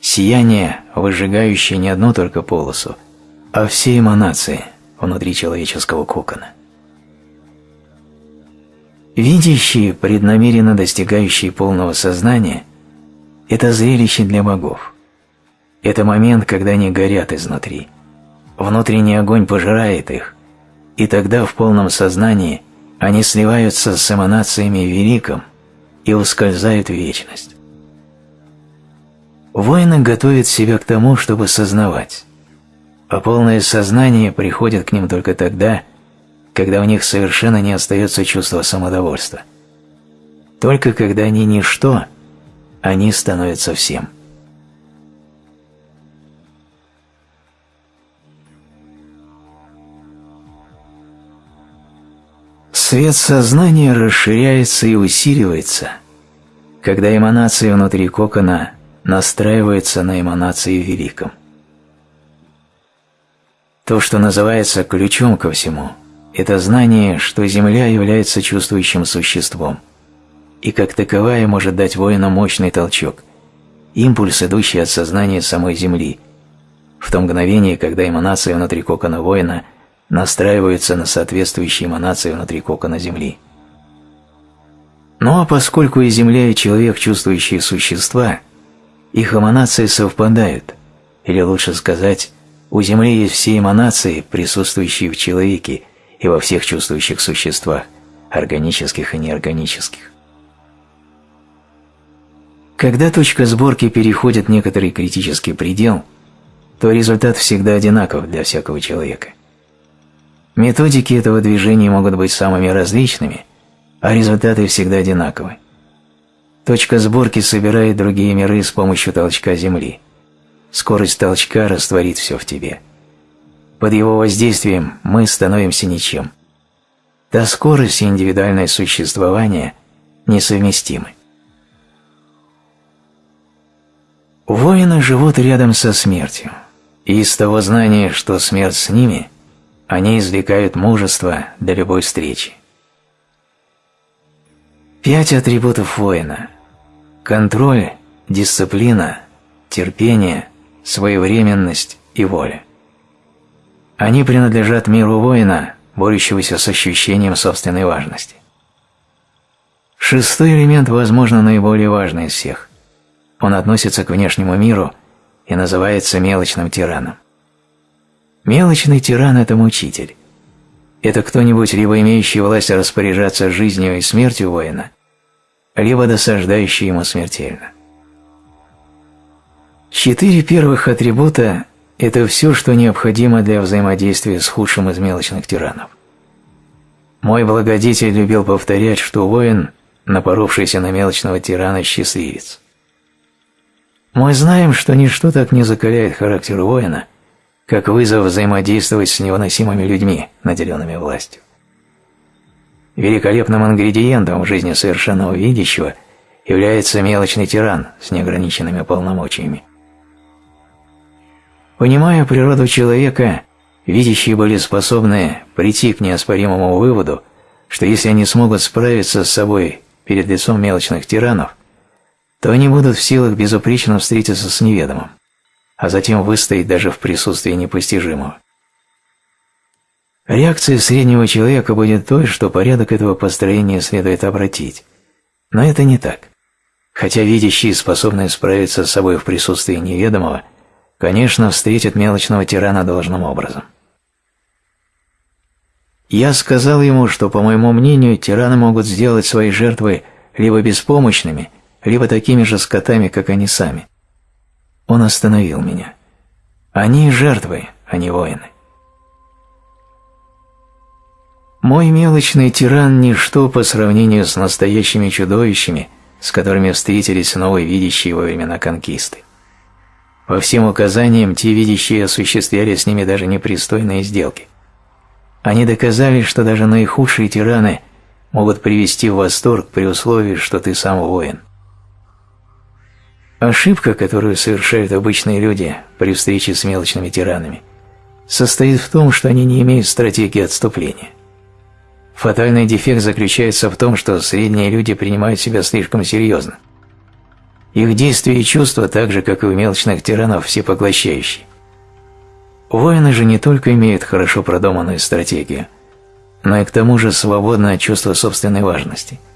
сияние, выжигающее не одну только полосу, а все эманации внутри человеческого кокона. Видящие, преднамеренно достигающие полного сознания – это зрелище для богов. Это момент, когда они горят изнутри. Внутренний огонь пожирает их, и тогда в полном сознании они сливаются с эманациями великом и ускользают в вечность. Воины готовят себя к тому, чтобы сознавать, а полное сознание приходит к ним только тогда, когда у них совершенно не остается чувства самодовольства. Только когда они ничто, они становятся всем. Свет сознания расширяется и усиливается, когда эманации внутри кокона настраиваются на эманации великом. То, что называется ключом ко всему – это знание, что Земля является чувствующим существом, и как таковая может дать воину мощный толчок, импульс, идущий от сознания самой Земли, в то мгновение, когда эманации внутри кокона воина настраиваются на соответствующие эманации внутри кокона Земли. Ну а поскольку и Земля, и человек чувствующие существа, их эманации совпадают, или лучше сказать, у Земли есть все эманации, присутствующие в человеке, и во всех чувствующих существах, органических и неорганических. Когда точка сборки переходит некоторый критический предел, то результат всегда одинаков для всякого человека. Методики этого движения могут быть самыми различными, а результаты всегда одинаковы. Точка сборки собирает другие миры с помощью толчка Земли. Скорость толчка растворит все в тебе – под его воздействием мы становимся ничем. Та скорость и индивидуальное существование несовместимы. Воины живут рядом со смертью, и из того знания, что смерть с ними, они извлекают мужество для любой встречи. Пять атрибутов воина – контроль, дисциплина, терпение, своевременность и воля. Они принадлежат миру воина, борющегося с ощущением собственной важности. Шестой элемент, возможно, наиболее важный из всех. Он относится к внешнему миру и называется мелочным тираном. Мелочный тиран – это мучитель. Это кто-нибудь, либо имеющий власть распоряжаться жизнью и смертью воина, либо досаждающий ему смертельно. Четыре первых атрибута это все, что необходимо для взаимодействия с худшим из мелочных тиранов. Мой благодетель любил повторять, что воин, напоровшийся на мелочного тирана, счастливец. Мы знаем, что ничто так не закаляет характер воина, как вызов взаимодействовать с невыносимыми людьми, наделенными властью. Великолепным ингредиентом в жизни совершенного видящего является мелочный тиран с неограниченными полномочиями. Понимая природу человека, видящие были способны прийти к неоспоримому выводу, что если они смогут справиться с собой перед лицом мелочных тиранов, то они будут в силах безупречно встретиться с неведомым, а затем выстоять даже в присутствии непостижимого. Реакция среднего человека будет той, что порядок этого построения следует обратить. Но это не так. Хотя видящие, способные справиться с собой в присутствии неведомого, конечно, встретят мелочного тирана должным образом. Я сказал ему, что, по моему мнению, тираны могут сделать свои жертвы либо беспомощными, либо такими же скотами, как они сами. Он остановил меня. Они жертвы, а не воины. Мой мелочный тиран – ничто по сравнению с настоящими чудовищами, с которыми встретились новые видящие во времена конкисты. По всем указаниям, те видящие осуществляли с ними даже непристойные сделки. Они доказали, что даже наихудшие тираны могут привести в восторг при условии, что ты сам воин. Ошибка, которую совершают обычные люди при встрече с мелочными тиранами, состоит в том, что они не имеют стратегии отступления. Фатальный дефект заключается в том, что средние люди принимают себя слишком серьезно. Их действия и чувства, так же, как и у мелочных тиранов, всепоглощающие. Воины же не только имеют хорошо продуманную стратегию, но и к тому же свободное чувство собственной важности –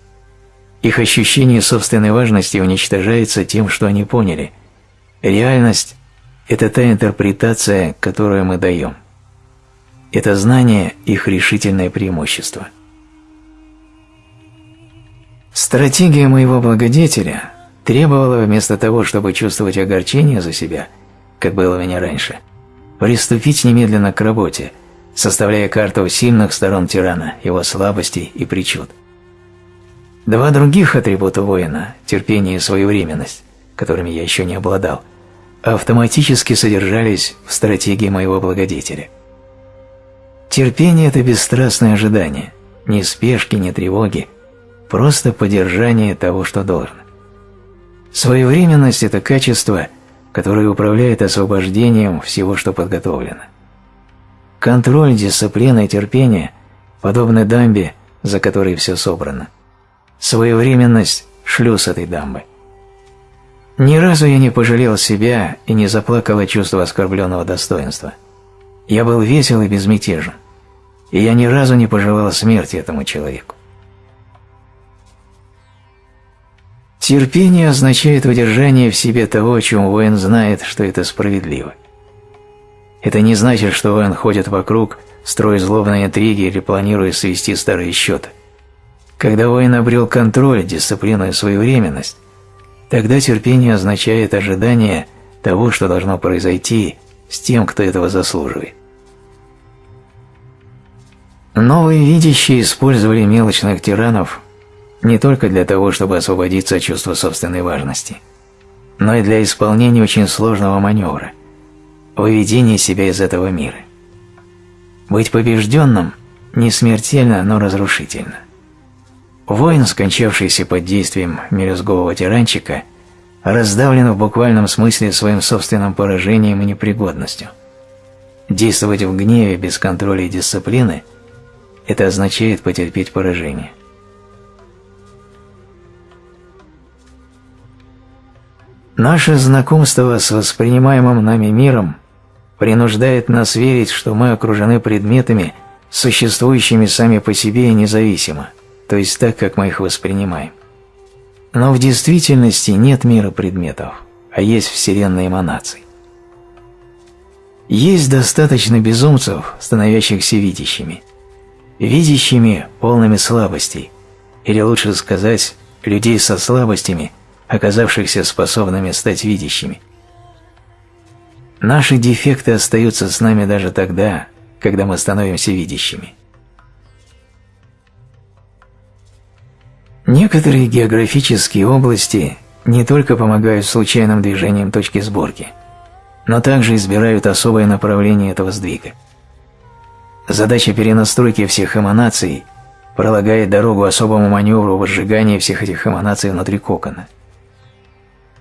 их ощущение собственной важности уничтожается тем, что они поняли. Реальность – это та интерпретация, которую мы даем. Это знание – их решительное преимущество. Стратегия моего благодетеля требовала вместо того, чтобы чувствовать огорчение за себя, как было у меня раньше, приступить немедленно к работе, составляя карту сильных сторон тирана, его слабостей и причуд – Два других атрибута воина – терпение и своевременность, которыми я еще не обладал, автоматически содержались в стратегии моего благодетеля. Терпение – это бесстрастное ожидание, ни спешки, ни тревоги, просто поддержание того, что должно. Своевременность – это качество, которое управляет освобождением всего, что подготовлено. Контроль, дисциплина и терпение подобны дамбе, за которой все собрано – Своевременность – шлюз этой дамбы. Ни разу я не пожалел себя и не заплакал от чувства оскорбленного достоинства. Я был весел и безмятежен, и я ни разу не пожелал смерти этому человеку. Терпение означает удержание в себе того, о чем воин знает, что это справедливо. Это не значит, что воин ходит вокруг, строя злобные интриги или планируя свести старые счеты – когда воин обрел контроль, дисциплину и своевременность, тогда терпение означает ожидание того, что должно произойти с тем, кто этого заслуживает. Новые видящие использовали мелочных тиранов не только для того, чтобы освободиться от чувства собственной важности, но и для исполнения очень сложного маневра – выведения себя из этого мира. Быть побежденным не смертельно, но разрушительно. Воин, скончавшийся под действием мелюзгового тиранчика, раздавлен в буквальном смысле своим собственным поражением и непригодностью. Действовать в гневе без контроля и дисциплины – это означает потерпеть поражение. Наше знакомство с воспринимаемым нами миром принуждает нас верить, что мы окружены предметами, существующими сами по себе и независимо – то есть так, как мы их воспринимаем. Но в действительности нет мира предметов, а есть вселенная эманаций. Есть достаточно безумцев, становящихся видящими. Видящими, полными слабостей, или лучше сказать, людей со слабостями, оказавшихся способными стать видящими. Наши дефекты остаются с нами даже тогда, когда мы становимся видящими. Некоторые географические области не только помогают случайным движениям точки сборки, но также избирают особое направление этого сдвига. Задача перенастройки всех эманаций пролагает дорогу особому маневру возжигания всех этих эманаций внутри кокона.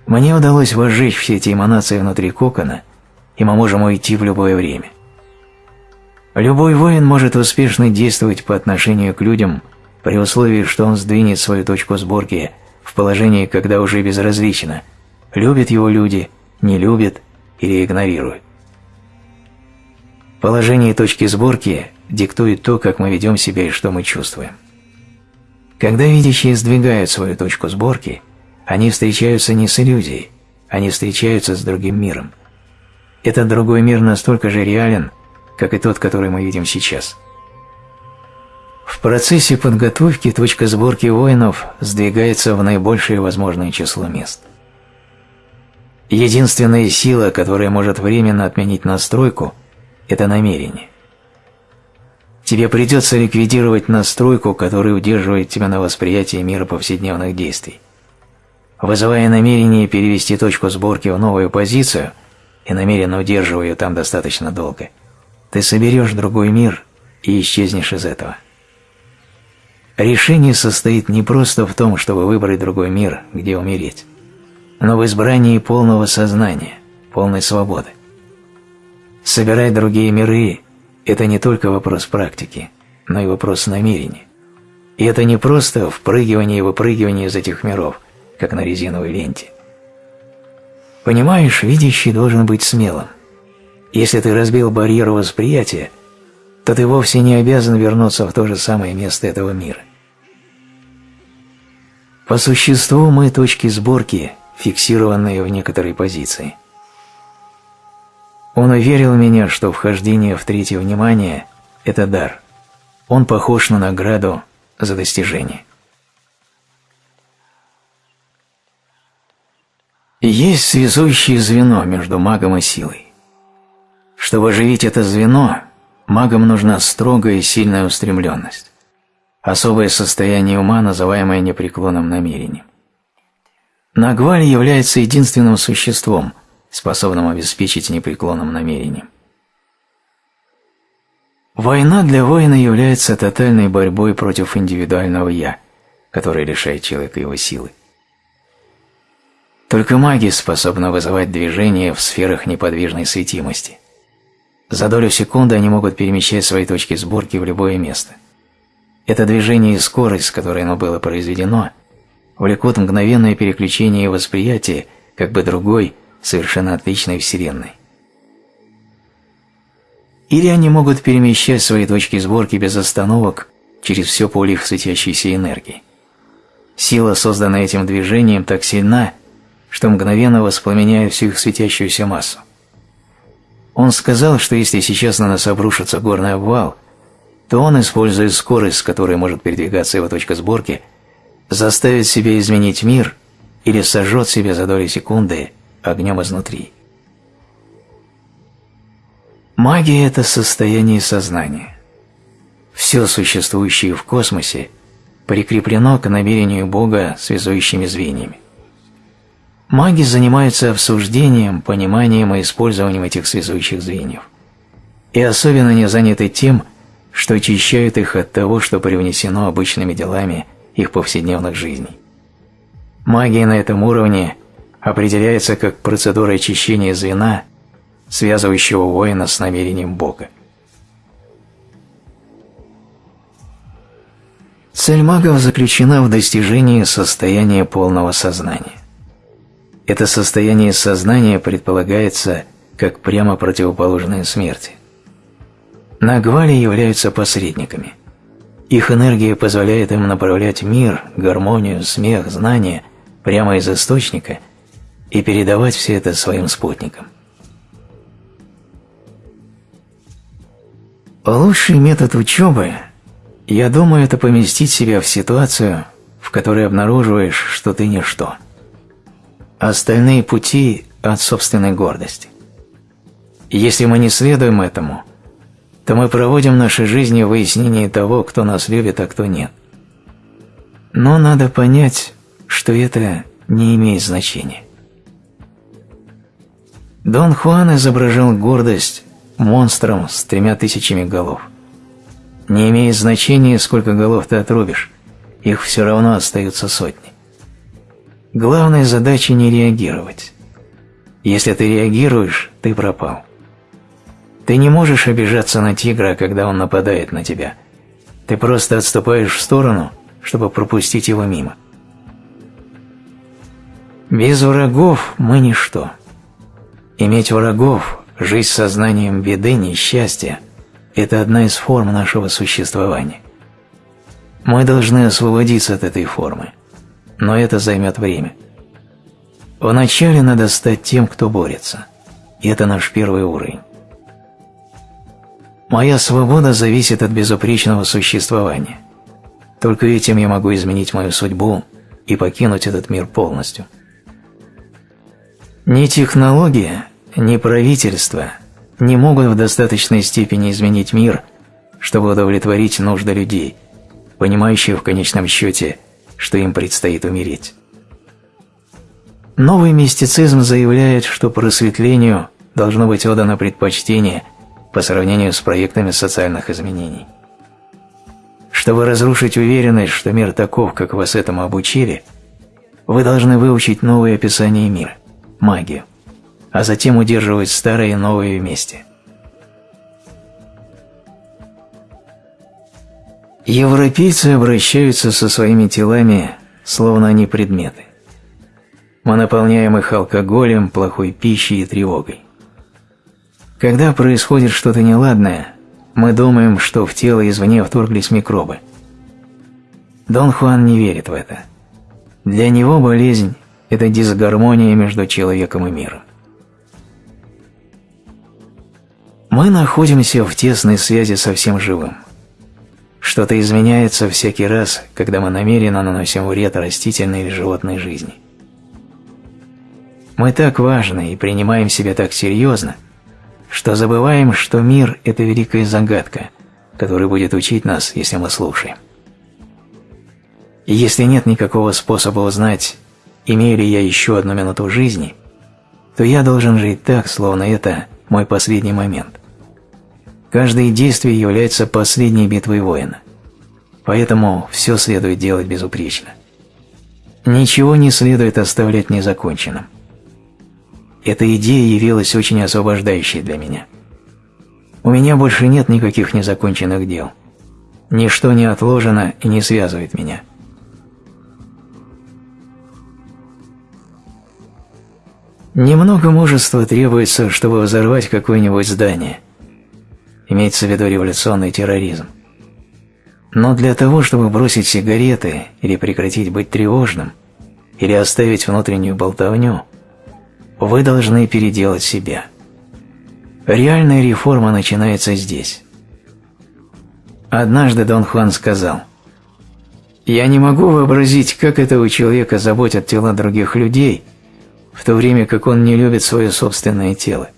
Мне удалось возжечь все эти эманации внутри кокона, и мы можем уйти в любое время. Любой воин может успешно действовать по отношению к людям – при условии, что он сдвинет свою точку сборки в положении, когда уже безразлично, любят его люди, не любят или игнорируют. Положение точки сборки диктует то, как мы ведем себя и что мы чувствуем. Когда видящие сдвигают свою точку сборки, Они встречаются не с иллюзией, они встречаются с другим миром. Этот другой мир настолько же реален, как и тот, который мы видим сейчас. В процессе подготовки точка сборки воинов сдвигается в наибольшее возможное число мест. Единственная сила, которая может временно отменить настройку, это намерение. Тебе придется ликвидировать настройку, которая удерживает тебя на восприятии мира повседневных действий. Вызывая намерение перевести точку сборки в новую позицию и намеренно удерживая ее там достаточно долго, ты соберешь другой мир и исчезнешь из этого. Решение состоит не просто в том, чтобы выбрать другой мир, где умереть, но в избрании полного сознания, полной свободы. Собирать другие миры – это не только вопрос практики, но и вопрос намерения. И это не просто впрыгивание и выпрыгивание из этих миров, как на резиновой ленте. Понимаешь, видящий должен быть смелым. Если ты разбил барьер восприятия, то ты вовсе не обязан вернуться в то же самое место этого мира. По существу мы точки сборки, фиксированные в некоторой позиции. Он уверил меня, что вхождение в третье внимание – это дар. Он похож на награду за достижение. Есть связующее звено между магом и силой. Чтобы оживить это звено, магам нужна строгая и сильная устремленность, особое состояние ума, называемое непреклонным намерением. Нагваль является единственным существом, способным обеспечить непреклонным намерением. Война для воина является тотальной борьбой против индивидуального «я», которое лишает человека его силы. Только магия способна вызывать движение в сферах неподвижной светимости. За долю секунды они могут перемещать свои точки сборки в любое место. Это движение и скорость, с которой оно было произведено, влекут мгновенное переключение восприятия как бы другой, совершенно отличной вселенной. Или они могут перемещать свои точки сборки без остановок через все поле их светящейся энергии. Сила, созданная этим движением, так сильна, что мгновенно воспламеняет всю их светящуюся массу. Он сказал, что если сейчас на нас обрушится горный обвал, то он, используя скорость, с которой может передвигаться его точка сборки, заставит себя изменить мир или сожжет себя за доли секунды огнем изнутри. Магия – это состояние сознания. Все существующее в космосе прикреплено к намерению Бога связующими звеньями. Маги занимаются обсуждением, пониманием и использованием этих связующих звеньев. И особенно не заняты тем, что очищают их от того, что привнесено обычными делами их повседневных жизней. Магия на этом уровне определяется как процедура очищения звена, связывающего воина с намерением Бога. Цель магов заключена в достижении состояния полного сознания. Это состояние сознания предполагается как прямо противоположное смерти. Нагвали являются посредниками. Их энергия позволяет им направлять мир, гармонию, смех, знания прямо из источника и передавать все это своим спутникам. Лучший метод учебы, я думаю, это поместить себя в ситуацию, в которой обнаруживаешь, что ты ничто – остальные пути от собственной гордости. Если мы не следуем этому, то мы проводим наши жизни в выяснении того, кто нас любит, а кто нет. Но надо понять, что это не имеет значения. Дон Хуан изображал гордость монстром с тремя тысячами голов. Не имеет значения, сколько голов ты отрубишь, их все равно остаются сотни. Главная задача не реагировать. Если ты реагируешь, ты пропал. Ты не можешь обижаться на тигра, когда он нападает на тебя. Ты просто отступаешь в сторону, чтобы пропустить его мимо. Без врагов мы ничто. Иметь врагов, жить сознанием беды, несчастья – это одна из форм нашего существования. Мы должны освободиться от этой формы – но это займет время. Вначале надо стать тем, кто борется. И это наш первый уровень. Моя свобода зависит от безупречного существования. Только этим я могу изменить мою судьбу и покинуть этот мир полностью. Ни технология, ни правительство не могут в достаточной степени изменить мир, чтобы удовлетворить нужды людей, понимающих в конечном счете, что им предстоит умереть. Новый мистицизм заявляет, что просветлению должно быть отдано предпочтение по сравнению с проектами социальных изменений. Чтобы разрушить уверенность, что мир таков, как вас этому обучили, вы должны выучить новое описание мира – магию, а затем удерживать старое и новое вместе. Европейцы обращаются со своими телами, словно они предметы. Мы наполняем их алкоголем, плохой пищей и тревогой. Когда происходит что-то неладное, мы думаем, что в тело извне вторглись микробы. Дон Хуан не верит в это. Для него болезнь – это дисгармония между человеком и миром. Мы находимся в тесной связи со всем живым. Что-то изменяется всякий раз, когда мы намеренно наносим вред растительной или животной жизни. Мы так важны и принимаем себя так серьезно, что забываем, что мир – это великая загадка, которая будет учить нас, если мы слушаем. И если нет никакого способа узнать, имею ли я еще одну минуту жизни, то я должен жить так, словно это мой последний момент. Каждое действие является последней битвой воина, поэтому все следует делать безупречно. Ничего не следует оставлять незаконченным. Эта идея явилась очень освобождающей для меня. У меня больше нет никаких незаконченных дел. Ничто не отложено и не связывает меня. Немного мужества требуется, чтобы взорвать какое-нибудь здание. Имеется в виду революционный терроризм. Но для того, чтобы бросить сигареты или прекратить быть тревожным, или оставить внутреннюю болтовню – вы должны переделать себя. Реальная реформа начинается здесь. Однажды Дон Хуан сказал, «Я не могу вообразить, как этого человека заботят тела других людей, в то время как он не любит свое собственное тело».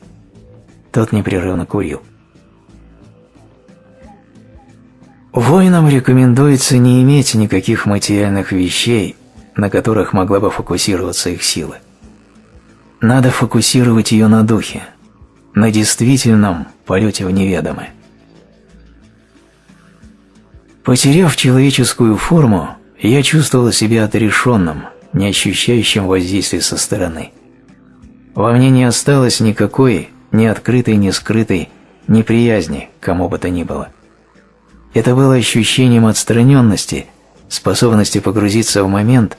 Тот непрерывно курил. Воинам рекомендуется не иметь никаких материальных вещей, на которых могла бы фокусироваться их сила. Надо фокусировать ее на духе, на действительном полете в неведомое. Потеряв человеческую форму, я чувствовал себя отрешенным, не ощущающим воздействия со стороны. Во мне не осталось никакой, ни открытой, ни скрытой, неприязни кому бы то ни было. Это было ощущением отстраненности, способности погрузиться в момент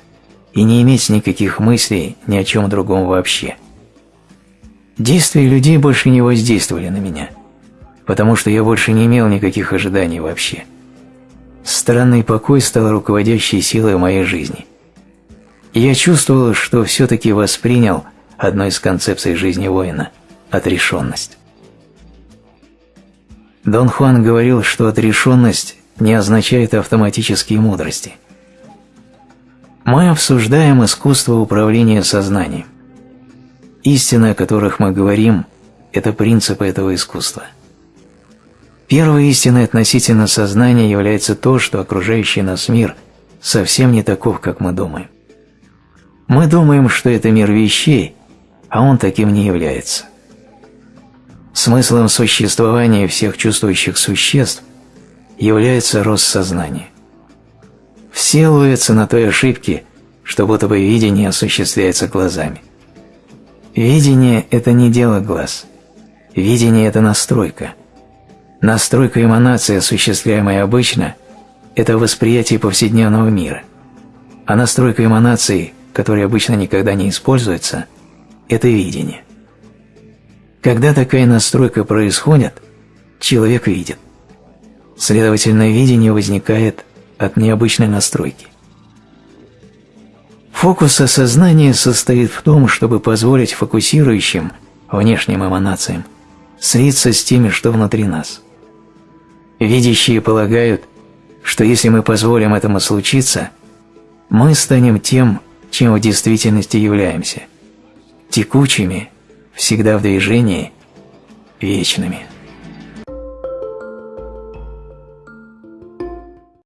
и не иметь никаких мыслей ни о чем другом вообще. Действия людей больше не воздействовали на меня, потому что я больше не имел никаких ожиданий вообще. Странный покой стал руководящей силой моей жизни. И я чувствовал, что все-таки воспринял одну из концепций жизни воина – отрешенность. Дон Хуан говорил, что отрешенность не означает автоматические мудрости – мы обсуждаем искусство управления сознанием. Истины, о которых мы говорим, это принципы этого искусства. Первой истиной относительно сознания является то, что окружающий нас мир совсем не таков, как мы думаем. Мы думаем, что это мир вещей, а он таким не является. Смыслом существования всех чувствующих существ является рост сознания. Все ловятся на той ошибке, что будто бы видение осуществляется глазами. Видение – это не дело глаз. Видение – это настройка. Настройка эманации, осуществляемая обычно, это восприятие повседневного мира. А настройка эманации, которая обычно никогда не используется, это видение. Когда такая настройка происходит, человек видит. Следовательно, видение возникает от необычной настройки. Фокус осознания состоит в том, чтобы позволить фокусирующим, внешним эманациям, слиться с теми, что внутри нас. Видящие полагают, что если мы позволим этому случиться, мы станем тем, чем в действительности являемся – текучими, всегда в движении, вечными.